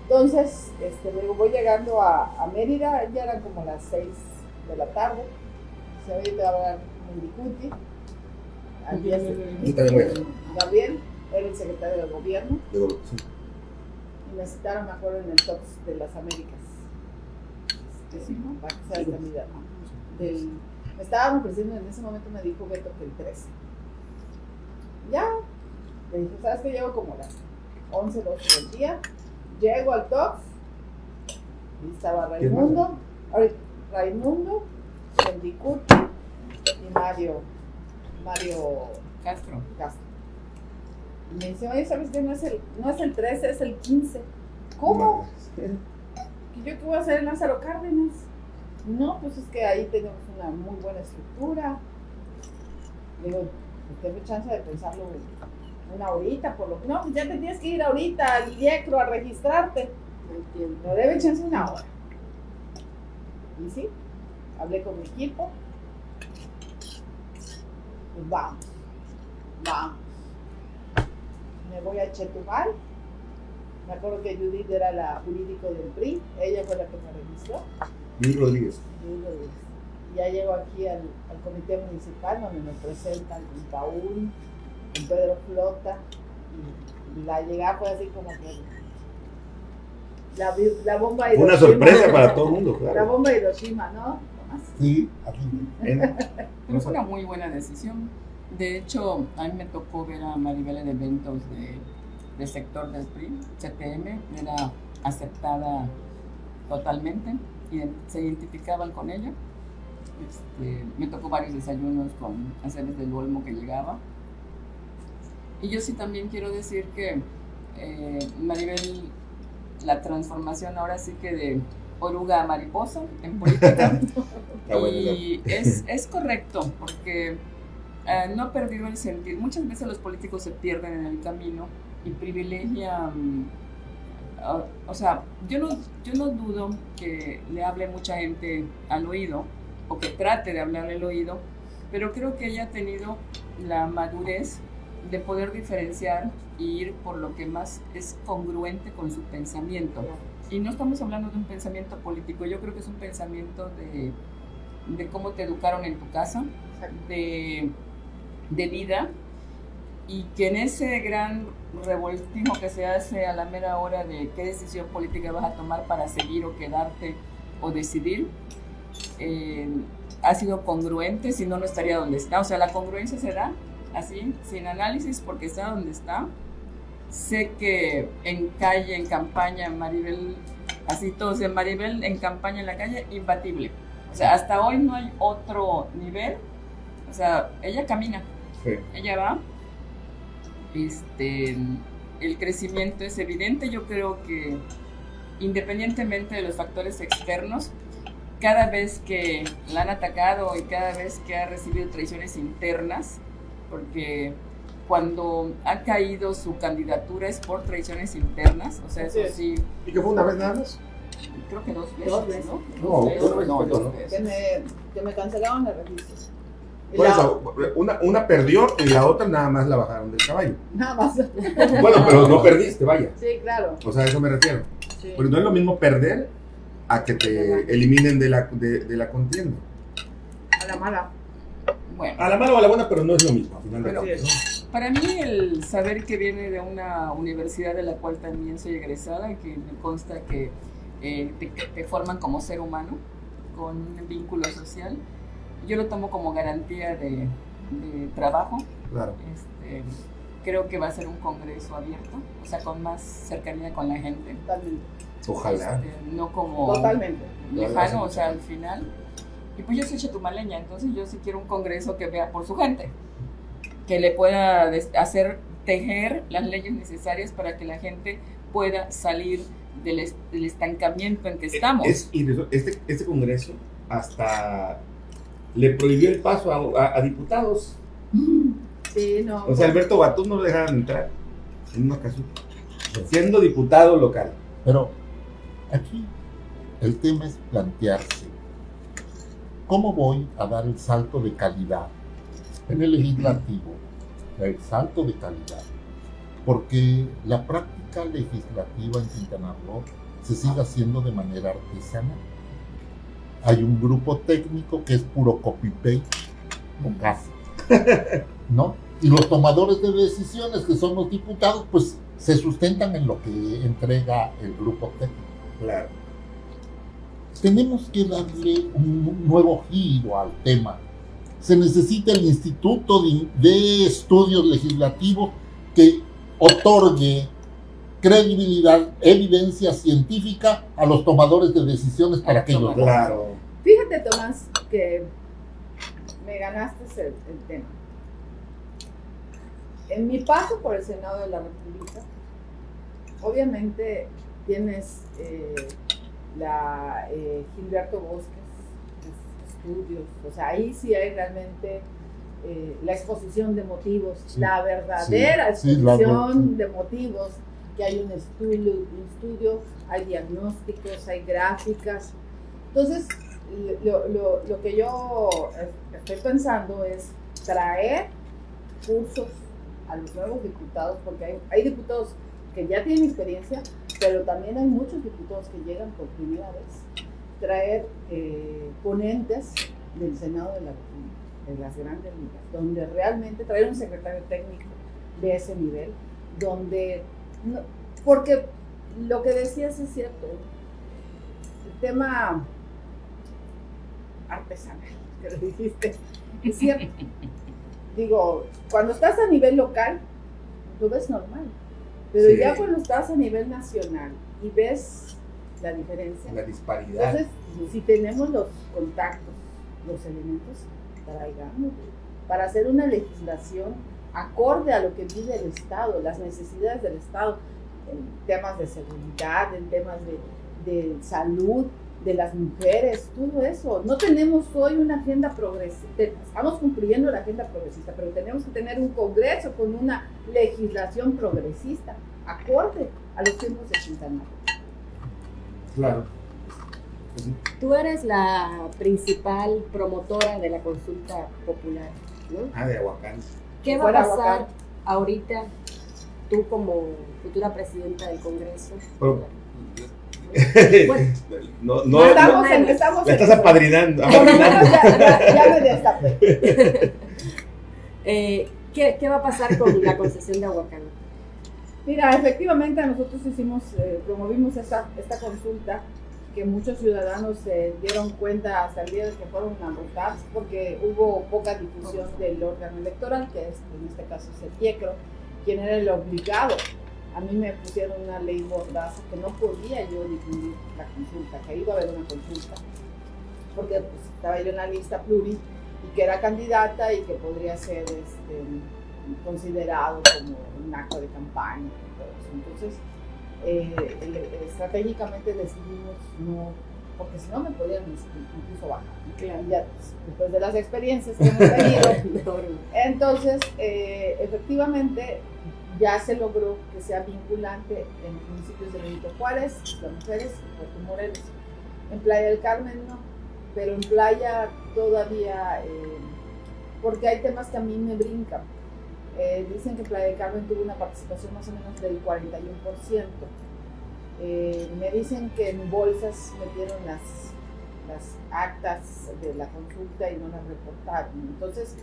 Entonces, este, luego voy llegando a, a Mérida, ya eran como las 6 de la tarde. Se te va a hablar Mendicuti. Gabriel, era el secretario del gobierno Digo, sí. Me citaron, me acuerdo, en el TOPS de las Américas. Este, para que sea el candidato. Del- me estaban ofreciendo, en ese momento me dijo Beto que el 13. Ya, le dije, ¿sabes que Llego como las 11, 12 del día. Llego al TOPS y estaba. Raimundo, ahorita, Raimundo, Mendicuti y Mario, Mario Castro. Castro. Y me dice, oye, ¿sabes qué? No es el, no es el 13, es el 15. ¿Cómo? ¿Y yo qué voy a hacer en Lázaro Cárdenas? No, pues es que ahí tenemos una muy buena estructura. Digo, pues tengo chance de pensarlo una horita, por lo que no, pues ya te tienes que ir ahorita al IECRO a registrarte. No entiendo. No debe chance una hora. Y sí, hablé con mi equipo. Pues vamos, vamos. Me voy a Chetumal. Me acuerdo que Judith era la jurídico del PRI. Ella fue la que me registró. Luis Rodríguez. Judith Rodríguez. Y Ya llego aquí al, al comité municipal donde me presentan con Paul, con Pedro Flota. Y, y la llegada fue así como que la, la bomba de Fue una Hiroshima. sorpresa para todo el mundo, La claro. bomba de Hiroshima, ¿no? Tomás? Sí, así. En- <laughs> Pero fue una muy buena decisión. De hecho, a mí me tocó ver a Maribel en eventos de, del sector del PRI, CTM, era aceptada totalmente y se identificaban con ella. Este, me tocó varios desayunos con Aceves del Olmo que llegaba. Y yo sí también quiero decir que eh, Maribel, la transformación ahora sí que de oruga a mariposa en política, <laughs> y es, es correcto, porque eh, no ha perdido el sentido. Muchas veces los políticos se pierden en el camino y privilegian. ah, o sea, yo no, yo no dudo que le hable mucha gente al oído o que trate de hablarle al oído, pero creo que ella ha tenido la madurez de poder diferenciar y ir por lo que más es congruente con su pensamiento. Y no estamos hablando de un pensamiento político, yo creo que es un pensamiento de, de cómo te educaron en tu casa, de, de vida, y que en ese gran revoltijo que se hace a la mera hora de qué decisión política vas a tomar para seguir o quedarte o decidir, eh, ha sido congruente, si no, no estaría donde está. O sea, la congruencia se da así, sin análisis, porque está donde está. Sé que en calle, en campaña, Maribel, así todos de Maribel en campaña en la calle, imbatible. O sea, hasta hoy no hay otro nivel. O sea, ella camina, Sí. ella va. Este, el crecimiento es evidente. Yo creo que independientemente de los factores externos, cada vez que la han atacado y cada vez que ha recibido traiciones internas, porque cuando ha caído su candidatura es por traiciones internas, o sea, eso sí, ¿Y que fue una vez nada más? creo que dos veces, Dos veces. ¿no? No, Dos veces, no, dos ¿no? veces. Que me, que me cancelaron el registro. Por la- eso, una, una perdió y la otra nada más la bajaron del caballo. Nada más. Bueno, pero no perdiste, vaya. Sí, claro. O sea, a eso me refiero. sí. Porque no es lo mismo perder a que te eliminen de la, de, de la contienda. A la mala. Bueno, A la mala o a la buena, pero no es lo mismo, al final de Pero- cuentas. ¿no? para mí el saber que viene de una universidad de la cual también soy egresada, que me consta que eh, te, te forman como ser humano, con un vínculo social, yo lo tomo como garantía de, de trabajo. Claro. Este, creo que va a ser un congreso abierto, o sea, con más cercanía con la gente. Totalmente. Ojalá. Este, no como Totalmente. lejano, o sea, al final. Y pues yo soy chetumaleña, entonces yo sí quiero un congreso que vea por su gente, que le pueda des- hacer tejer las leyes necesarias para que la gente pueda salir del, del estancamiento en que estamos. Es, y de- este, este congreso hasta le prohibió el paso a, a- a diputados. Sí, no. O sea, Alberto Batún no lo dejaban entrar en una ocasión. Siendo diputado local. Pero aquí el tema es plantearse cómo voy a dar el salto de calidad en el legislativo, el salto de calidad, porque la práctica legislativa en Quintana Roo se sigue haciendo de manera artesanal. Hay un grupo técnico que es puro copy-paste o casi, <laughs> ¿no? Y los tomadores de decisiones, que son los diputados, pues se sustentan en lo que entrega el grupo técnico. Claro. Tenemos que darle un nuevo giro al tema. Se necesita el Instituto de, de Estudios Legislativos que otorgue credibilidad, evidencia científica a los tomadores de decisiones para que ellos Claro. Fíjate, Tomás, que me ganaste el, el tema. En mi paso por el Senado de la República, obviamente tienes eh, la eh, Gilberto Bosques, los estudios, o sea, ahí sí hay realmente eh, la exposición de motivos, Sí, la verdadera sí, sí, la exposición de motivos, que hay un estudio, hay diagnósticos, hay gráficas. Entonces, lo, lo- lo que yo estoy pensando es traer cursos a los nuevos diputados, porque hay, hay diputados que ya tienen experiencia, pero también hay muchos diputados que llegan por primera vez. Traer eh, ponentes del Senado de la República, de las grandes ligas, donde realmente traer un secretario técnico de ese nivel, donde, no- porque lo que decías es cierto, el tema artesanal que lo dijiste, es cierto. Digo, cuando estás a nivel local, lo ves normal, pero Sí. ya cuando estás a nivel nacional y ves la diferencia, La disparidad. entonces, si tenemos los contactos, los elementos, traigámoslos para hacer una legislación acorde a lo que vive el Estado, las necesidades del Estado, en temas de seguridad, en temas de, de salud, de las mujeres, todo eso. No tenemos hoy una agenda progresista, estamos cumpliendo la agenda progresista, pero tenemos que tener un Congreso con una legislación progresista, acorde a los tiempos de Quintana Roo. Claro. Tú eres la principal promotora de la consulta popular, ¿no? Ah, de Aguacán. ¿Qué va a pasar ahorita tú como futura presidenta del Congreso? Bueno. <laughs> no, no, estamos no, en, estamos la en- estás apadrinando. Por lo menos apadrinando. ya, ya- ya me destapé. <laughs> Eh, ¿qué, qué va a pasar con la concesión de Aguacán? Mira, efectivamente nosotros hicimos, eh, promovimos esta, esta consulta que muchos ciudadanos se dieron cuenta hasta el día de que fueron a votar porque hubo poca difusión del órgano electoral, que es en este caso es el IECRO, quien era el obligado. A mí me pusieron una ley mordaza que no podía yo difundir la consulta, que iba a haber una consulta, porque pues, estaba yo en la lista pluri y que era candidata y que podría ser este, considerado como un acto de campaña. y todo eso. Entonces, eh, el- estratégicamente decidimos no porque si no me podían incluso bajar. Claro. Ya después de las experiencias que hemos tenido, <laughs> entonces eh, efectivamente ya se logró que sea vinculante en los municipios de Benito Juárez, Las Mujeres Puerto Morelos. En Playa del Carmen no, pero en Playa todavía, eh, porque hay temas que a mí me brincan. Eh, dicen que Playa del Carmen tuvo una participación más o menos del 41%. Eh, me dicen que en bolsas metieron las, las actas de la consulta y no las reportaron. Entonces,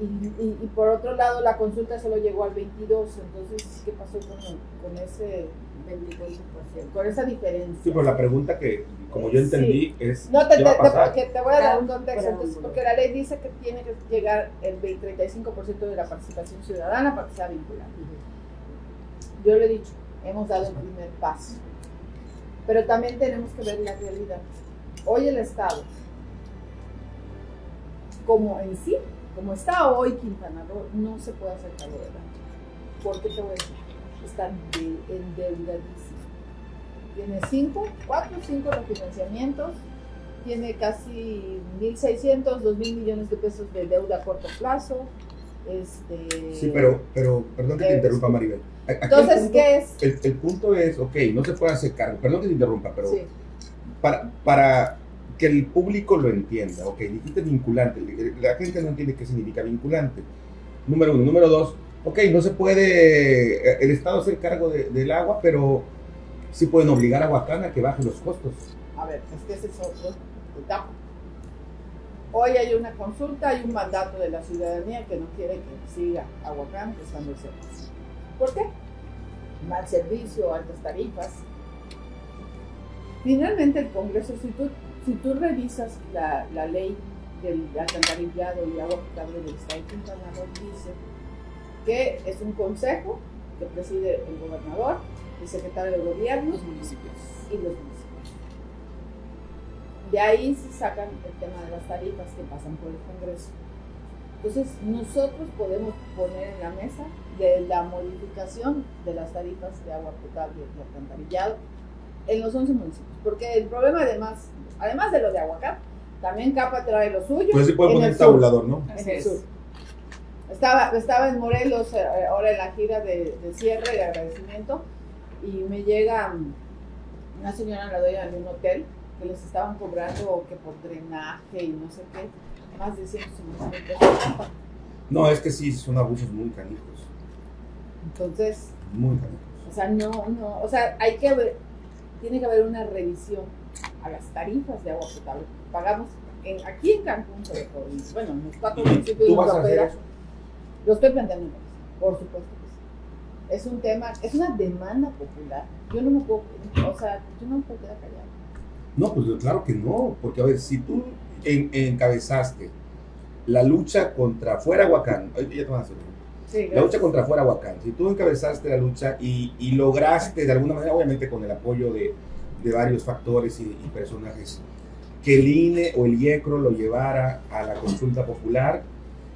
y, y- y por otro lado, la consulta solo llegó al 22, entonces, ¿qué pasó con, con ese 24%? Con esa diferencia. Sí, pero la pregunta que, como yo entendí, es No, te, ¿qué te, va a pasar? te- que te voy a dar un contexto, entonces, porque la ley dice que tiene que llegar el 20 35% de la participación ciudadana para que sea vinculante. Yo le he dicho, hemos dado el primer paso, pero también tenemos que ver la realidad. Hoy el Estado, como en sí, como está hoy Quintana Roo, no se puede hacer cargo de la ¿Por qué te voy a decir? Está de- endeudadísimo. Tiene cinco, cuatro, cinco refinanciamientos, tiene casi 1.600, 2.000 millones de pesos de deuda a corto plazo. Este, Sí, pero, pero perdón que te Eh, interrumpa, Maribel. Aquí Entonces, punto- ¿qué es? El, el punto es, ok, no se puede hacer cargo, perdón que te interrumpa, pero Sí. para, para que el público lo entienda, ok, dijiste vinculante, la gente no entiende qué significa vinculante. Número uno. Número dos, ok, no se puede eh, el Estado hacer cargo de- del agua, pero sí pueden obligar a Huacán a que baje los costos. A ver, es que ese es otro etapa. Hoy hay una consulta, hay un mandato de la ciudadanía que no quiere que siga Aguacán prestando el servicio. ¿Por qué? Mal servicio, altas tarifas. Finalmente el Congreso, tú, si tú revisas la, la ley del alcantarillado y agua potable del Estado de Quintana Roo, dice que es un consejo que preside el gobernador, el secretario de gobierno Los municipios. y los municipios. De ahí se sacan el tema de las tarifas que pasan por el Congreso. Entonces, nosotros podemos poner en la mesa de la modificación de las tarifas de agua potable y alcantarillado en los 11 municipios. Porque el problema, además, además de lo de Aguacán, también Capa trae lo suyo. Entonces sí puede poner el sur. tabulador, ¿no? En Así el es. sur. Estaba, estaba en Morelos eh, ahora en la gira de, de cierre, de agradecimiento, y me llega mm, una señora, la dueña de un hotel, que les estaban cobrando que por drenaje y no sé qué, más de 150 mil pesos. No, es que sí, son abusos muy canijos. Entonces, Muy canijos. o sea, no, no, o sea, hay que ver, tiene que haber una revisión a las tarifas de agua potable. Pagamos en, aquí en Cancún, sobre todo, y, bueno, en los cuatro ¿Y municipios de vas a hacer Opera, eso? Lo estoy planteando, por supuesto que sí. Es un tema, es una demanda popular. Yo no me puedo, o sea, yo no me puedo quedar callado. No, pues claro que no, porque a ver, si tú en- encabezaste la lucha contra fuera Huacán, ahorita ya te van a hacer Sí, la lucha contra fuera Huacán, si tú encabezaste la lucha y, y lograste de alguna manera, obviamente con el apoyo de, de varios factores y, y personajes, que el INE o el IECRO lo llevara a la consulta popular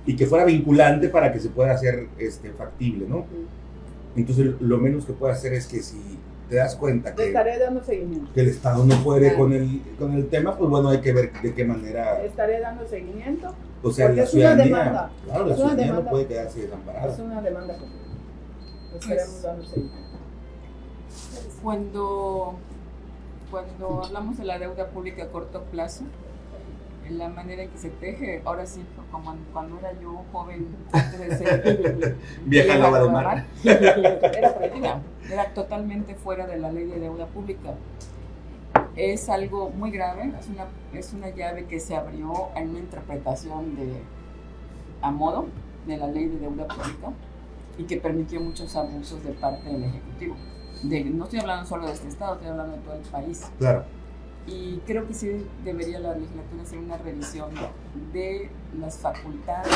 y que fuera vinculante para que se pueda hacer este, factible, ¿no? Entonces lo menos que puede hacer es que si te das cuenta que, estaré dando seguimiento. que el Estado no puede Claro. con el, con el tema, pues bueno, hay que ver de qué manera, estaré dando seguimiento. o sea, la es una ciudadanía, demanda. claro, la ciudadanía no demanda. puede quedarse desamparada. Es una demanda estaremos dando seguimiento. Cuando, cuando hablamos de la deuda pública a corto plazo, la manera en que se teje, ahora sí, como cuando era yo joven, antes de ser <laughs> Vieja lava de mar. era prohibida, era totalmente fuera de la ley de deuda pública. Es algo muy grave, es una, es una llave que se abrió en una interpretación de, a modo de la ley de deuda pública y que permitió muchos abusos de parte del Ejecutivo. De- no estoy hablando solo de este Estado, estoy hablando de todo el país. Claro. Y creo que sí debería la legislatura hacer una revisión de las facultades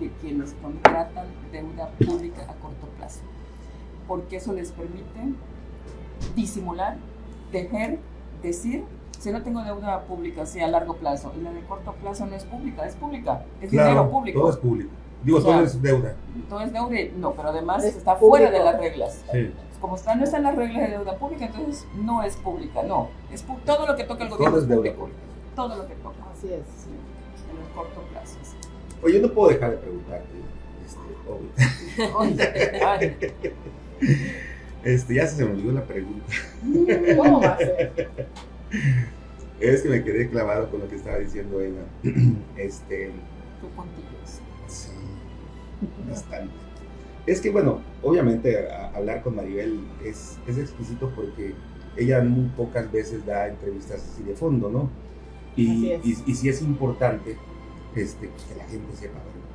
de, de quienes contratan deuda pública a corto plazo, porque eso les permite disimular, tejer, decir, si no tengo deuda pública, sí, a largo plazo, y la de corto plazo no es pública, es pública, es dinero público. todo es público. Digo, O sea, todo es deuda. Todo es deuda, y- no, pero además Es está fuera de las reglas. Sí. Como está, no están las reglas de deuda pública, entonces no es pública, no. Es pu- todo lo que toca el gobierno Todo es deuda pública. Todo lo que toca, Así es. sí, en el corto plazo. sí. Oye, no puedo dejar de preguntarte, este, obvio. Oye, <laughs> Este, ya se me olvidó la pregunta. ¿Cómo va a ser? Es que me quedé clavado con lo que estaba diciendo Eva. <clears throat> Este, qué puntillos. sí, bastante. Es que, bueno, obviamente a- hablar con Maribel es, es exquisito porque ella muy pocas veces da entrevistas así de fondo, ¿no? Y, sí es importante este, que la gente sepa bueno,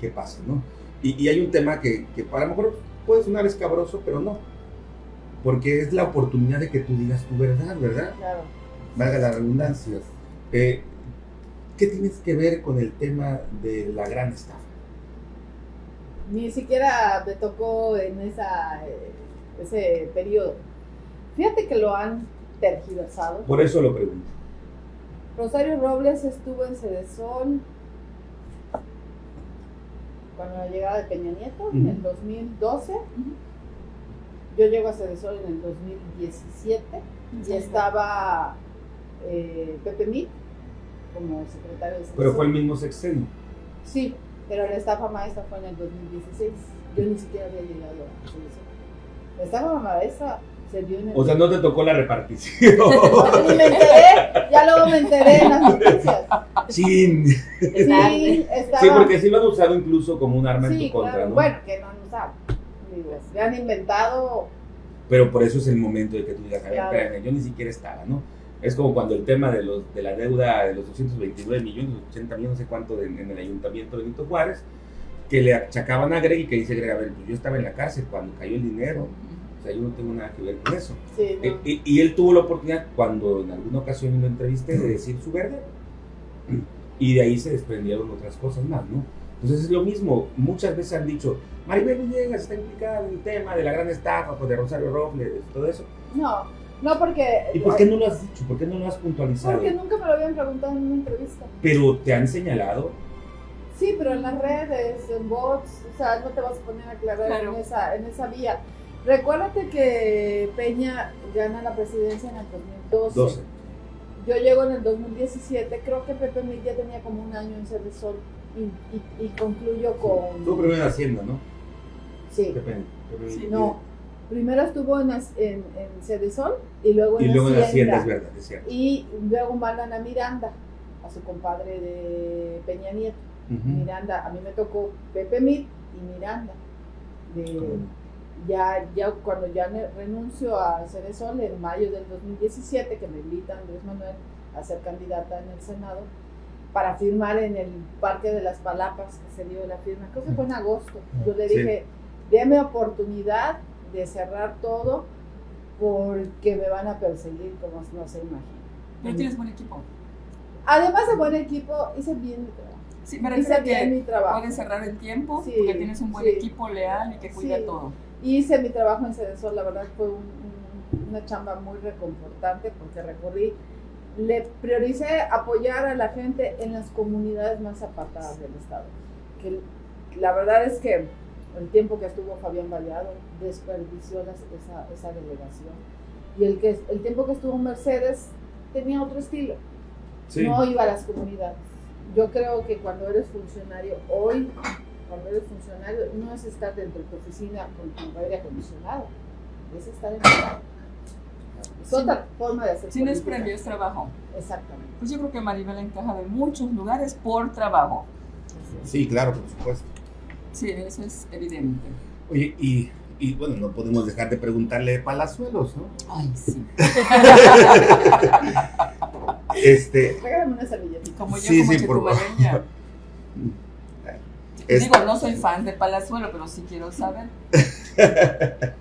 qué pasa, ¿no? Y, y hay un tema que, que para lo mejor puede sonar escabroso, pero no. Porque es la oportunidad de que tú digas tu verdad, ¿verdad? Claro. valga la redundancia. Eh, ¿Qué tienes que ver con el tema de la gran estafa? Ni siquiera me tocó en esa, eh, ese periodo. Fíjate que lo han tergiversado. Por eso lo pregunto. Rosario Robles estuvo en Cedesol cuando la llegada de Peña Nieto en el 2012. Yo llego a Cedesol en el 2017 y estaba eh, Pepe Mit como secretario de Cedesol. Pero fue el mismo sexenio. Sí, pero la estafa maestra fue en el 2016. Yo ni siquiera había llegado a Cedesol. La estafa maestra se dio en el O sea, no te tocó la repartición. <laughs> Ni me enteré, ya luego me enteré en las noticias. Chin. Sí, estaba. Sí, porque sí lo han usado incluso como un arma en tu contra, claro. ¿no? Bueno, que no han usado. Digo, le han inventado. Pero por eso es el momento de que tú digas, a ver, Claro. espérame, yo ni siquiera estaba, ¿no? Es como cuando el tema de, los, de la deuda de los 229 millones, 80 millones, no sé cuánto, de- en el ayuntamiento de Benito Juárez, que le achacaban a Greg y que dice Greg, a ver, pues yo estaba en la cárcel cuando cayó el dinero, o sea, yo no tengo nada que ver con eso. Sí, no. Eh, Y, y él tuvo la oportunidad, cuando en alguna ocasión lo entrevisté, de decir su verdad. Y de ahí se desprendieron otras cosas más, ¿no? Entonces es lo mismo. Muchas veces han dicho, Maribel Villegas está implicada en el tema de la gran estafa, pues, de Rosario Robles, todo eso. No, no porque. ¿Y por qué no lo has dicho? ¿Por qué no lo has puntualizado? Porque nunca me lo habían preguntado en una entrevista. Pero te han señalado. Sí, pero en las redes, en bots, o sea, no te vas a poner a aclarar Claro. en, esa, en esa vía. Recuérdate que Peña gana la presidencia en el 2012. 12. Yo llego en el 2017, creo que Pepe Mil ya tenía como un año en Cedesol y, y, y concluyo con... Tú primero en Hacienda, ¿no? Sí, Pepe- Pepe- Sí, no. Primero estuvo en, en, en Cedesol y luego en Y luego en Hacienda. Hacienda, es verdad, es cierto. Y luego mandan a Miranda, a su compadre de Peña Nieto. Miranda, a mí me tocó Pepe Mit y Miranda. De, ya, ya cuando ya renuncio a Ceresol en mayo del 2017, que me invita Andrés Manuel a ser candidata en el Senado, para firmar en el Parque de las Palapas, que se dio la firma, creo que fue en agosto. Yo le Sí. dije, deme oportunidad de cerrar todo porque me van a perseguir como no se imagina. Pero tienes buen equipo. Además de buen equipo, hice bien mi trabajo. Sí, me Hice bien mi que trabajo. puedes cerrar el tiempo Sí, porque tienes un buen sí. equipo leal y que cuida Sí. todo. Hice mi trabajo en Cedesol, la verdad fue un- un- una chamba muy reconfortante porque recorrí, le prioricé apoyar a la gente en las comunidades más apartadas del estado. Que la verdad es que el tiempo que estuvo Fabián Vallado desperdició las- esa, esa delegación. Y el, que, el tiempo que estuvo Mercedes tenía otro estilo Sí. no iba a las comunidades. Yo creo que cuando eres funcionario, hoy, cuando eres funcionario, no es estar dentro de tu oficina con tu aire acondicionado, es estar en la Es otra forma de hacer Si no es premio, es trabajo. Exactamente. Pues yo creo que Maribel encaja en muchos lugares por trabajo. Sí, claro, por supuesto. Sí, eso es evidente. Oye, y, y bueno, no podemos dejar de preguntarle de Palazuelos, ¿no? Ay, sí. <laughs> Este, Regálame una servilletita. Como yo Sí, como sí, por favor. chicubaleña. Es- Digo, no soy fan de Palazuelo, pero sí quiero saber. <laughs>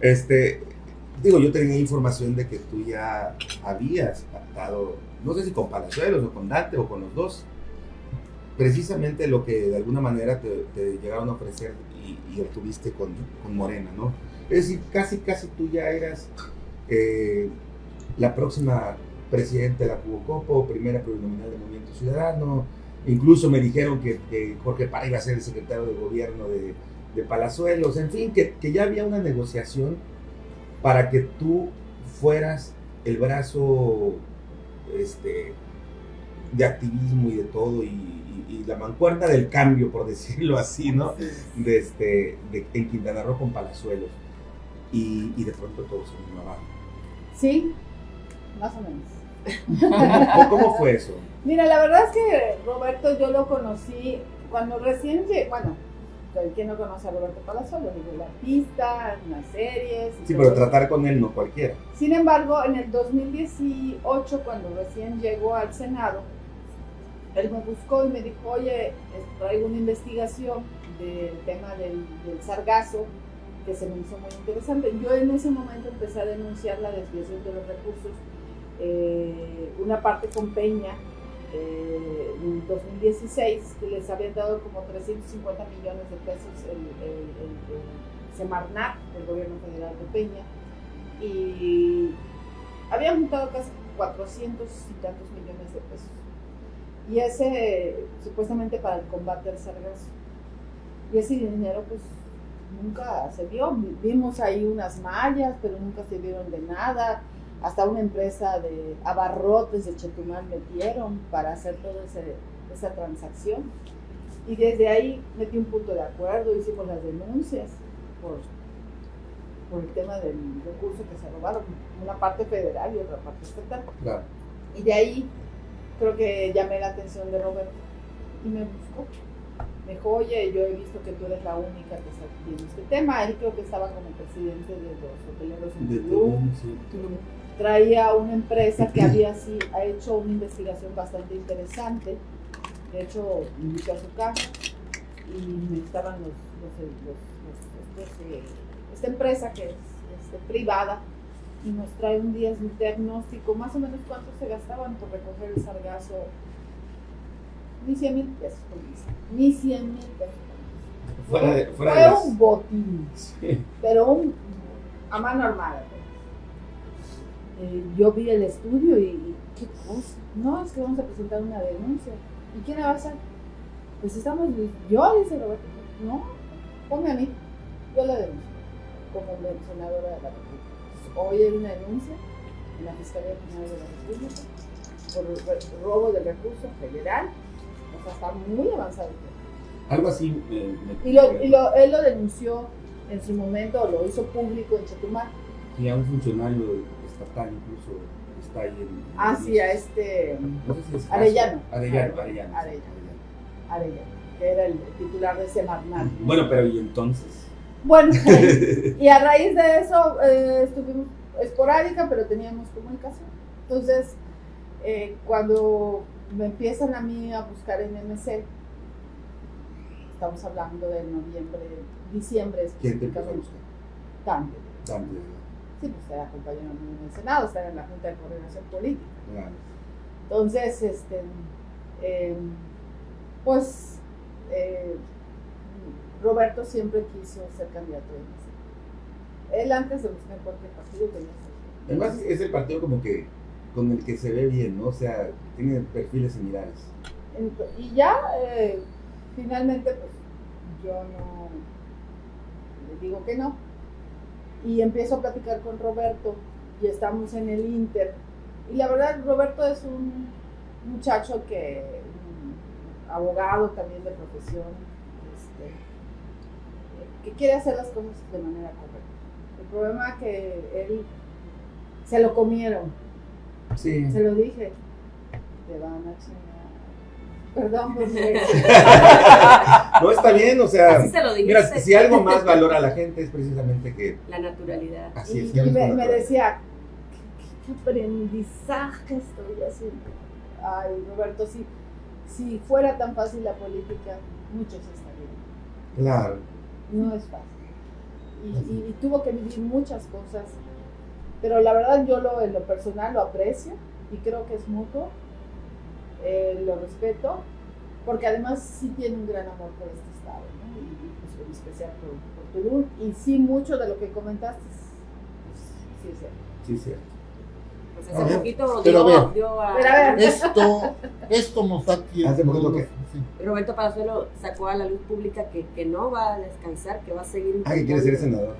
este, digo, yo tenía información de que tú ya habías pactado, no sé si con Palazuelos o con Dante o con los dos, precisamente lo que de alguna manera te, llegaron a ofrecer y, y obtuviste con, con Morena, ¿no? Es decir, casi, casi tú ya eras eh, la próxima presidenta de la Cubocopo, primera plurinominal del Movimiento Ciudadano. Incluso me dijeron que, que Jorge Parra iba a ser el secretario de gobierno de, de Palazuelos, en fin, que, que ya había una negociación para que tú fueras el brazo este, de activismo y de todo, y, y- la mancuerna del cambio, por <laughs> decirlo así, ¿no? De este, de- en Quintana Roo con Palazuelos. Y, y de pronto todo se vino abajo. Sí, más o menos. <laughs> ¿Cómo, fue eso? Mira, la verdad es que Roberto yo lo conocí cuando recién llegué, bueno, ¿quién no conoce a Roberto Palazuelos? Digo, el artista, en las series. Sí, pero tratar con él no cualquiera. Sin embargo, en el 2018, cuando recién llegó al Senado, él me buscó y me dijo, oye, traigo una investigación del tema del, del sargazo que se me hizo muy interesante. Yo en ese momento empecé a denunciar la desviación de los recursos, eh, una parte con Peña, eh, en 2016, que les habían dado como 350 millones de pesos el, el, el, el Semarnat, el gobierno federal de Peña, y habían juntado casi 400 y tantos millones de pesos. Y ese, supuestamente para el combate al sargazo. Y ese dinero, pues, nunca se vio. Vimos ahí unas mallas, pero nunca se vieron de nada. Hasta una empresa de abarrotes de Chetumal metieron para hacer toda esa transacción. Y desde ahí metí un punto de acuerdo, hicimos las denuncias por, por el tema del recurso que se robaron, una parte federal y otra parte estatal. Claro. Y de ahí creo que llamé la atención de Roberto y me buscó. Me dijo, oye, yo he visto que tú eres la única que está viendo este tema. Él creo que estaba como presidente de los hoteleros en De Tulum. Tulum, sí. Traía una empresa que <clears throat> había sí, ha hecho una investigación bastante interesante. De hecho, me invitó a su casa y me estaban los, los, los- los- estos, eh, esta empresa que es este, privada y nos trae un día un diagnóstico, más o menos cuánto se gastaban por recoger el sargazo. Ni 100 mil pesos, ni 100 mil pesos. Fuera de, fuera Fue de las- un botín, Sí. pero un, a mano armada. pues. Eh, yo vi el estudio y, y, ¿qué cosa? No, es que vamos a presentar una denuncia. ¿Y quién la va a hacer? Pues estamos, yo, dice Roberto, no, ponme a mí, yo la denuncio como senadora de la República. Hoy hay una denuncia en la Fiscalía General de la República por robo de recursos federal, o sea, está muy avanzado. Algo así. eh, me- Y, lo, y lo- él lo denunció en su momento, lo hizo público en Chetumal, Y a un funcionario estatal incluso está ahí en. hacia este No sé si es Arellano. Arellano, Arellano. Arellano. Arellano, que era el titular de Semarnat. Bueno, pero ¿y entonces? Bueno, <laughs> y a raíz de eso eh, estuvimos esporádica, pero teníamos comunicación. Entonces, eh, cuando me empiezan a mí a buscar en MC, estamos hablando de noviembre, diciembre ¿Quién te empezó a específicamente. Dante. Dante. Sí, pues era compañero en el Senado, estaba en la Junta de Coordinación Política. Claro. Entonces, este, eh, pues eh, Roberto siempre quiso ser candidato de. Él antes de buscar cualquier partido ser. Además, es el partido como que con el que se ve bien, ¿no? O sea, tiene perfiles similares. Y ya, eh, finalmente, pues yo no le digo que no. Y empiezo a platicar con Roberto y estamos en el Inter. Y la verdad, Roberto es un muchacho que, un abogado también de profesión, que quiere hacer las cosas de manera correcta. El problema es que él se lo comieron. Sí. Se lo dije. Te van a chingar. Perdón, porque. <laughs> No está bien, o sea, Así se lo mira, si algo más valora a la gente es precisamente que La naturalidad. así y es. y ves me, decía, ¿qué, qué aprendizaje estoy haciendo? Ay, Roberto, si, si fuera tan fácil la política, muchos estarían. Claro. No es fácil. Y, y- y tuvo que vivir muchas cosas. Pero la verdad yo lo, en lo personal lo aprecio y creo que es mutuo. Eh, lo respeto. Porque además sí tiene un gran amor por este estado. ¿no? Y, pues, en especial por, por Tulum. Y sí mucho de lo que comentaste. pues, sí es cierto. Sí, sí. Hace ver, poquito pero dio, a... Pero a ver. Esto, esto nos da tiempo. Hace poquito que- sí. Roberto Palazuelo sacó a la luz pública que, que no va a descansar, que va a seguir. Ah, que quiere ser senador.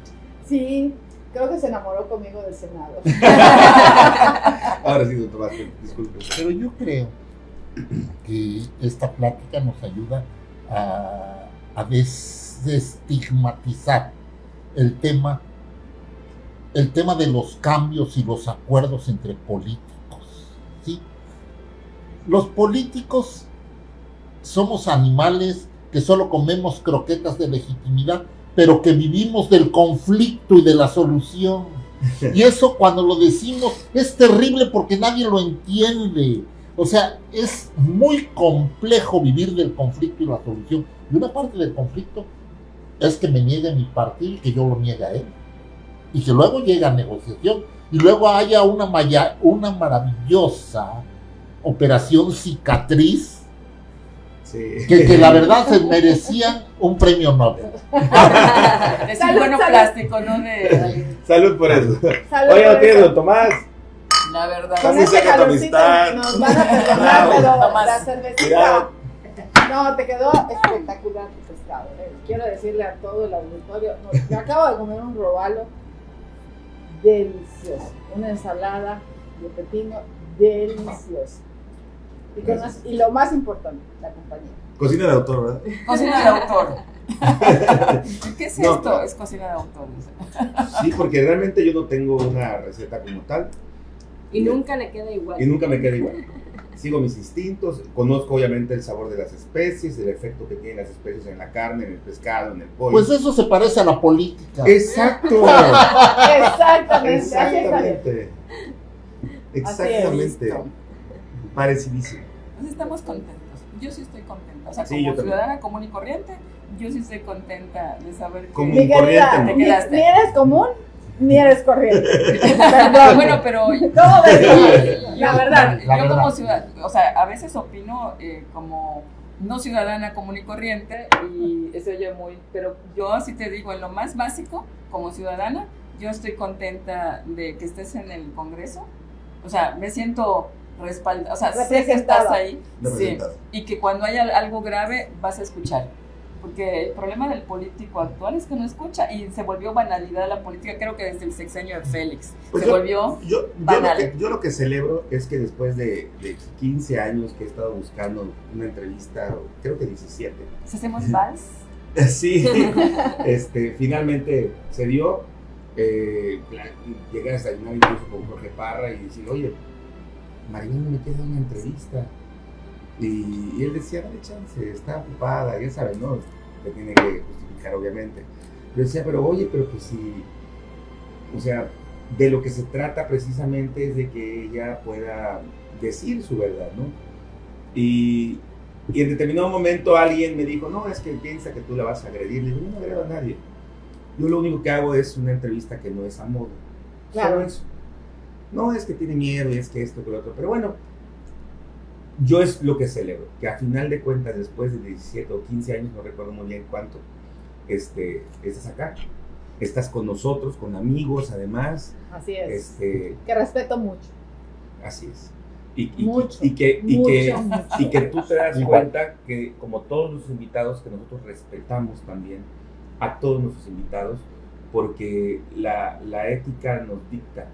Sí, creo que se enamoró conmigo del Senado. <laughs> Ahora sí, doctor Vázquez, disculpe. Pero yo creo que esta plática nos ayuda a, a des- desestigmatizar el tema, el tema de los cambios y los acuerdos entre políticos. ¿sí? Los políticos somos animales que solo comemos croquetas de legitimidad, pero que vivimos del conflicto y de la solución. <laughs> Y eso cuando lo decimos es terrible porque nadie lo entiende. O sea, es muy complejo vivir del conflicto y la solución. Y una parte del conflicto es que me niegue mi partido y que yo lo niegue a él. Y que luego llegue a negociación. Y luego haya una, maya- una maravillosa operación cicatriz Sí. que, que la <laughs> verdad se merecían un premio Nobel. <laughs> De Salud, salud. plástico, ¿no? De, Salud por eso. Salud Oye, no tienes, Tomás. la verdad. Con este calorcito nos van a <laughs> perdonar, pero Tomás. la cervecita. Cuidado. No, te quedó espectacular tu pescado. eh. Quiero decirle a todo el auditorio, no, me acabo de comer un robalo delicioso, una ensalada de pepino deliciosa. Y, con las- y lo más importante, la compañía. Cocina de autor, ¿verdad? Cocina de autor. <laughs> ¿Qué es No, esto? Es cocina de autor. Sí, porque realmente yo no tengo una receta como tal Y nunca le queda igual. y nunca me queda igual. Sigo mis instintos, conozco obviamente el sabor de las especies, el efecto que tienen las especies en la carne, en el pescado, en el pollo. Pues eso se parece a la política. Exacto. <laughs> Exactamente. Exactamente. Exactamente. Parecidísimo. Pues estamos contentos. Yo sí estoy contenta. O sea, Sí, como yo también. ciudadana común y corriente, yo sí estoy contenta de saber que... Mi querida, Corriente, Te quedaste. ni eres común, ni eres corriente. <laughs> Perdón. bueno, pero <laughs> ¿Cómo ves? La yo- verdad. yo La como verdad. ciudadana, o sea, a veces opino eh, como no ciudadana común y corriente y eso oye muy, pero yo sí te digo, en lo más básico, como ciudadana, yo estoy contenta de que estés en el Congreso, o sea, me siento respaldada, o sea, sé que estás ahí, sí, y que cuando haya algo grave vas a escuchar. Porque el problema del político actual es que no escucha y se volvió banalidad la política, creo que desde el sexenio de Félix. Pues se yo- volvió Yo, yo, lo Banal. que, yo lo que celebro es que después de, de 15 años que he estado buscando una entrevista, creo que 17, Si hacemos vals, <laughs> sí, <laughs> este, finalmente se dio. Eh, llegué a desayunar incluso con Jorge Parra y decir, oye, Maribel no me quiere dar una entrevista. Y, y él decía, dale chance, está ocupada, ya sabes, ¿no? Le tiene que justificar, obviamente. Yo decía, pero oye, pero pues si, o sea, de lo que se trata precisamente es de que ella pueda decir su verdad, ¿no? Y, y en determinado momento alguien me dijo, no, es que piensa que tú la vas a agredir. Le digo, yo no agredo a nadie. Yo lo único que hago es una entrevista que no es a modo. Claro. Solo eso. No es que tiene miedo y es que esto, que lo otro. Pero bueno, yo es lo que celebro. Que a final de cuentas, después de 17 o 15 años, no recuerdo muy bien cuánto, este, estás acá. Estás con nosotros, con amigos, además. Así es. Este, Que respeto mucho. así es. Y, y- Mucho, y que, y, mucho, que, mucho. y que tú te das cuenta que, como todos los invitados, que nosotros respetamos también a todos nuestros invitados, porque la, la ética nos dicta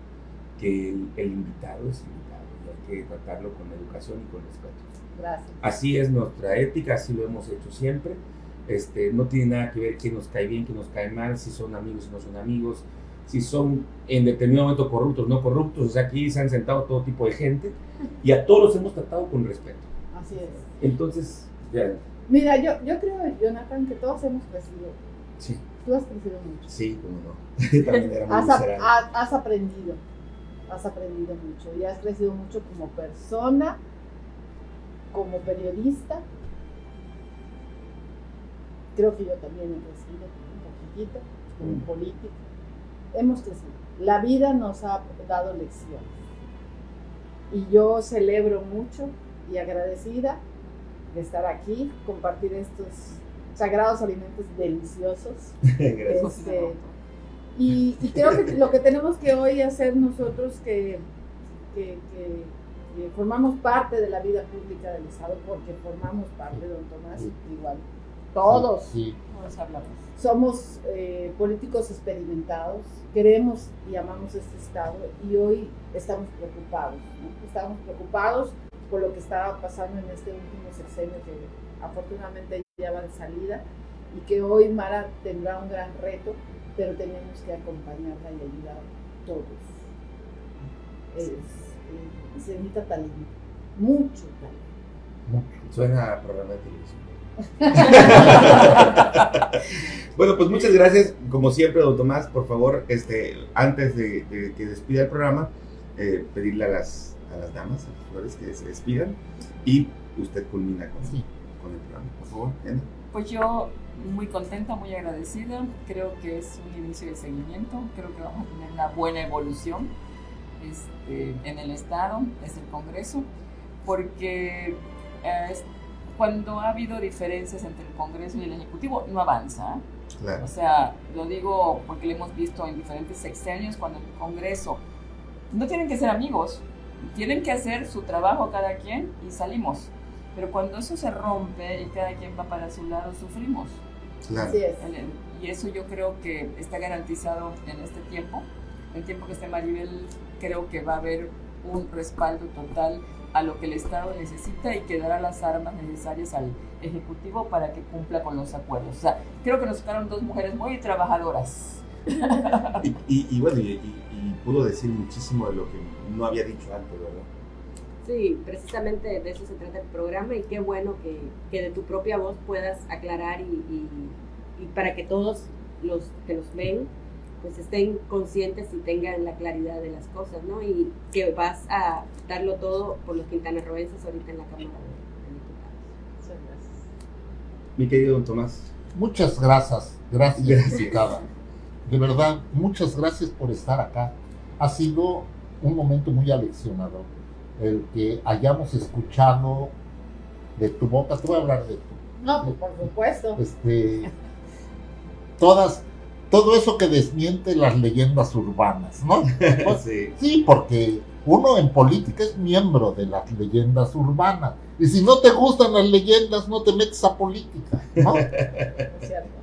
que el, el invitado es invitado hay que tratarlo con educación y con respeto. Gracias. Así es nuestra ética, así lo hemos hecho siempre. Este, no tiene nada que ver quién nos cae bien, quién nos cae mal, si son amigos, si no son amigos, si son en determinado momento corruptos, no corruptos. O sea, aquí se han sentado todo tipo de gente y a todos los hemos tratado con respeto. Así es. Entonces, ya, Mira, yo, yo creo, Jonathan, que todos hemos crecido. sí, Tú has crecido mucho. sí, cómo no. <laughs> También era muy Has, ha- has aprendido. Has aprendido mucho. Y has crecido mucho como persona, como periodista. Creo que yo también he crecido un poquitito, como Mm. político. Hemos crecido. La vida nos ha dado lecciones. Y yo celebro mucho y agradecida de estar aquí, compartir estos sagrados alimentos deliciosos. <laughs> Gracias. Este. Y, y creo que lo que tenemos que hoy hacer nosotros que, que, que formamos parte de la vida pública del Estado porque formamos parte, don Tomás, igual. Todos Sí, Todos hablamos. somos eh, políticos experimentados, queremos y amamos este Estado y hoy estamos preocupados. ¿no? Estamos preocupados por lo que estaba pasando en este último sexenio que afortunadamente ya va de salida y que hoy Mara tendrá un gran reto, pero tenemos que acompañarla y ayudar todos. Es, eh, se necesita talento, mucho talento. mucho. Suena a programa de televisión. <laughs> bueno, pues muchas gracias. Como siempre, don Tomás, por favor, este, antes de, de que despida el programa, eh, pedirle a las, a las damas, a las flores, que se despidan y usted culmina con, Sí. Con el programa. Por favor. Pues yo muy contenta, muy agradecida. Creo que es un inicio de seguimiento. Creo que vamos a tener una buena evolución este, en el Estado, es el Congreso, porque eh, cuando ha habido diferencias entre el Congreso y el Ejecutivo, no avanza. ¿eh? Claro. O sea, lo digo porque lo hemos visto en diferentes sexenios, cuando el Congreso no tienen que ser amigos, tienen que hacer su trabajo cada quien y salimos. Pero cuando eso se rompe y cada quien va para su lado, sufrimos. claro. Así es. Y eso yo creo que está garantizado en este tiempo. El tiempo que esté Maribel, creo que va a haber un respaldo total a lo que el Estado necesita y que dará las armas necesarias al Ejecutivo para que cumpla con los acuerdos. O sea, creo que nos tocaron dos mujeres muy trabajadoras. <laughs> Y, y- y bueno, y, y- y pudo decir muchísimo de lo que no había dicho antes, ¿verdad? Sí, precisamente de eso se trata el programa y qué bueno que, que de tu propia voz puedas aclarar y, y- y para que todos los que nos ven pues estén conscientes y tengan la claridad de las cosas, ¿no? Y que vas a darlo todo por los quintanarroenses ahorita en la Cámara de, Diputados. Muchas gracias. Mi querido don Tomás. Muchas gracias, gracias, Gracias. De verdad, muchas gracias por estar acá. Ha sido un momento muy aleccionador el que hayamos escuchado de tu boca, te voy a hablar de tu, No, pues, por supuesto. este, todas, todo eso que desmiente las leyendas urbanas, ¿no? <laughs> Pues, Sí. Sí, porque uno en política es miembro de las leyendas urbanas. Y si no te gustan las leyendas, no te metes a política, ¿no? <laughs> Es cierto.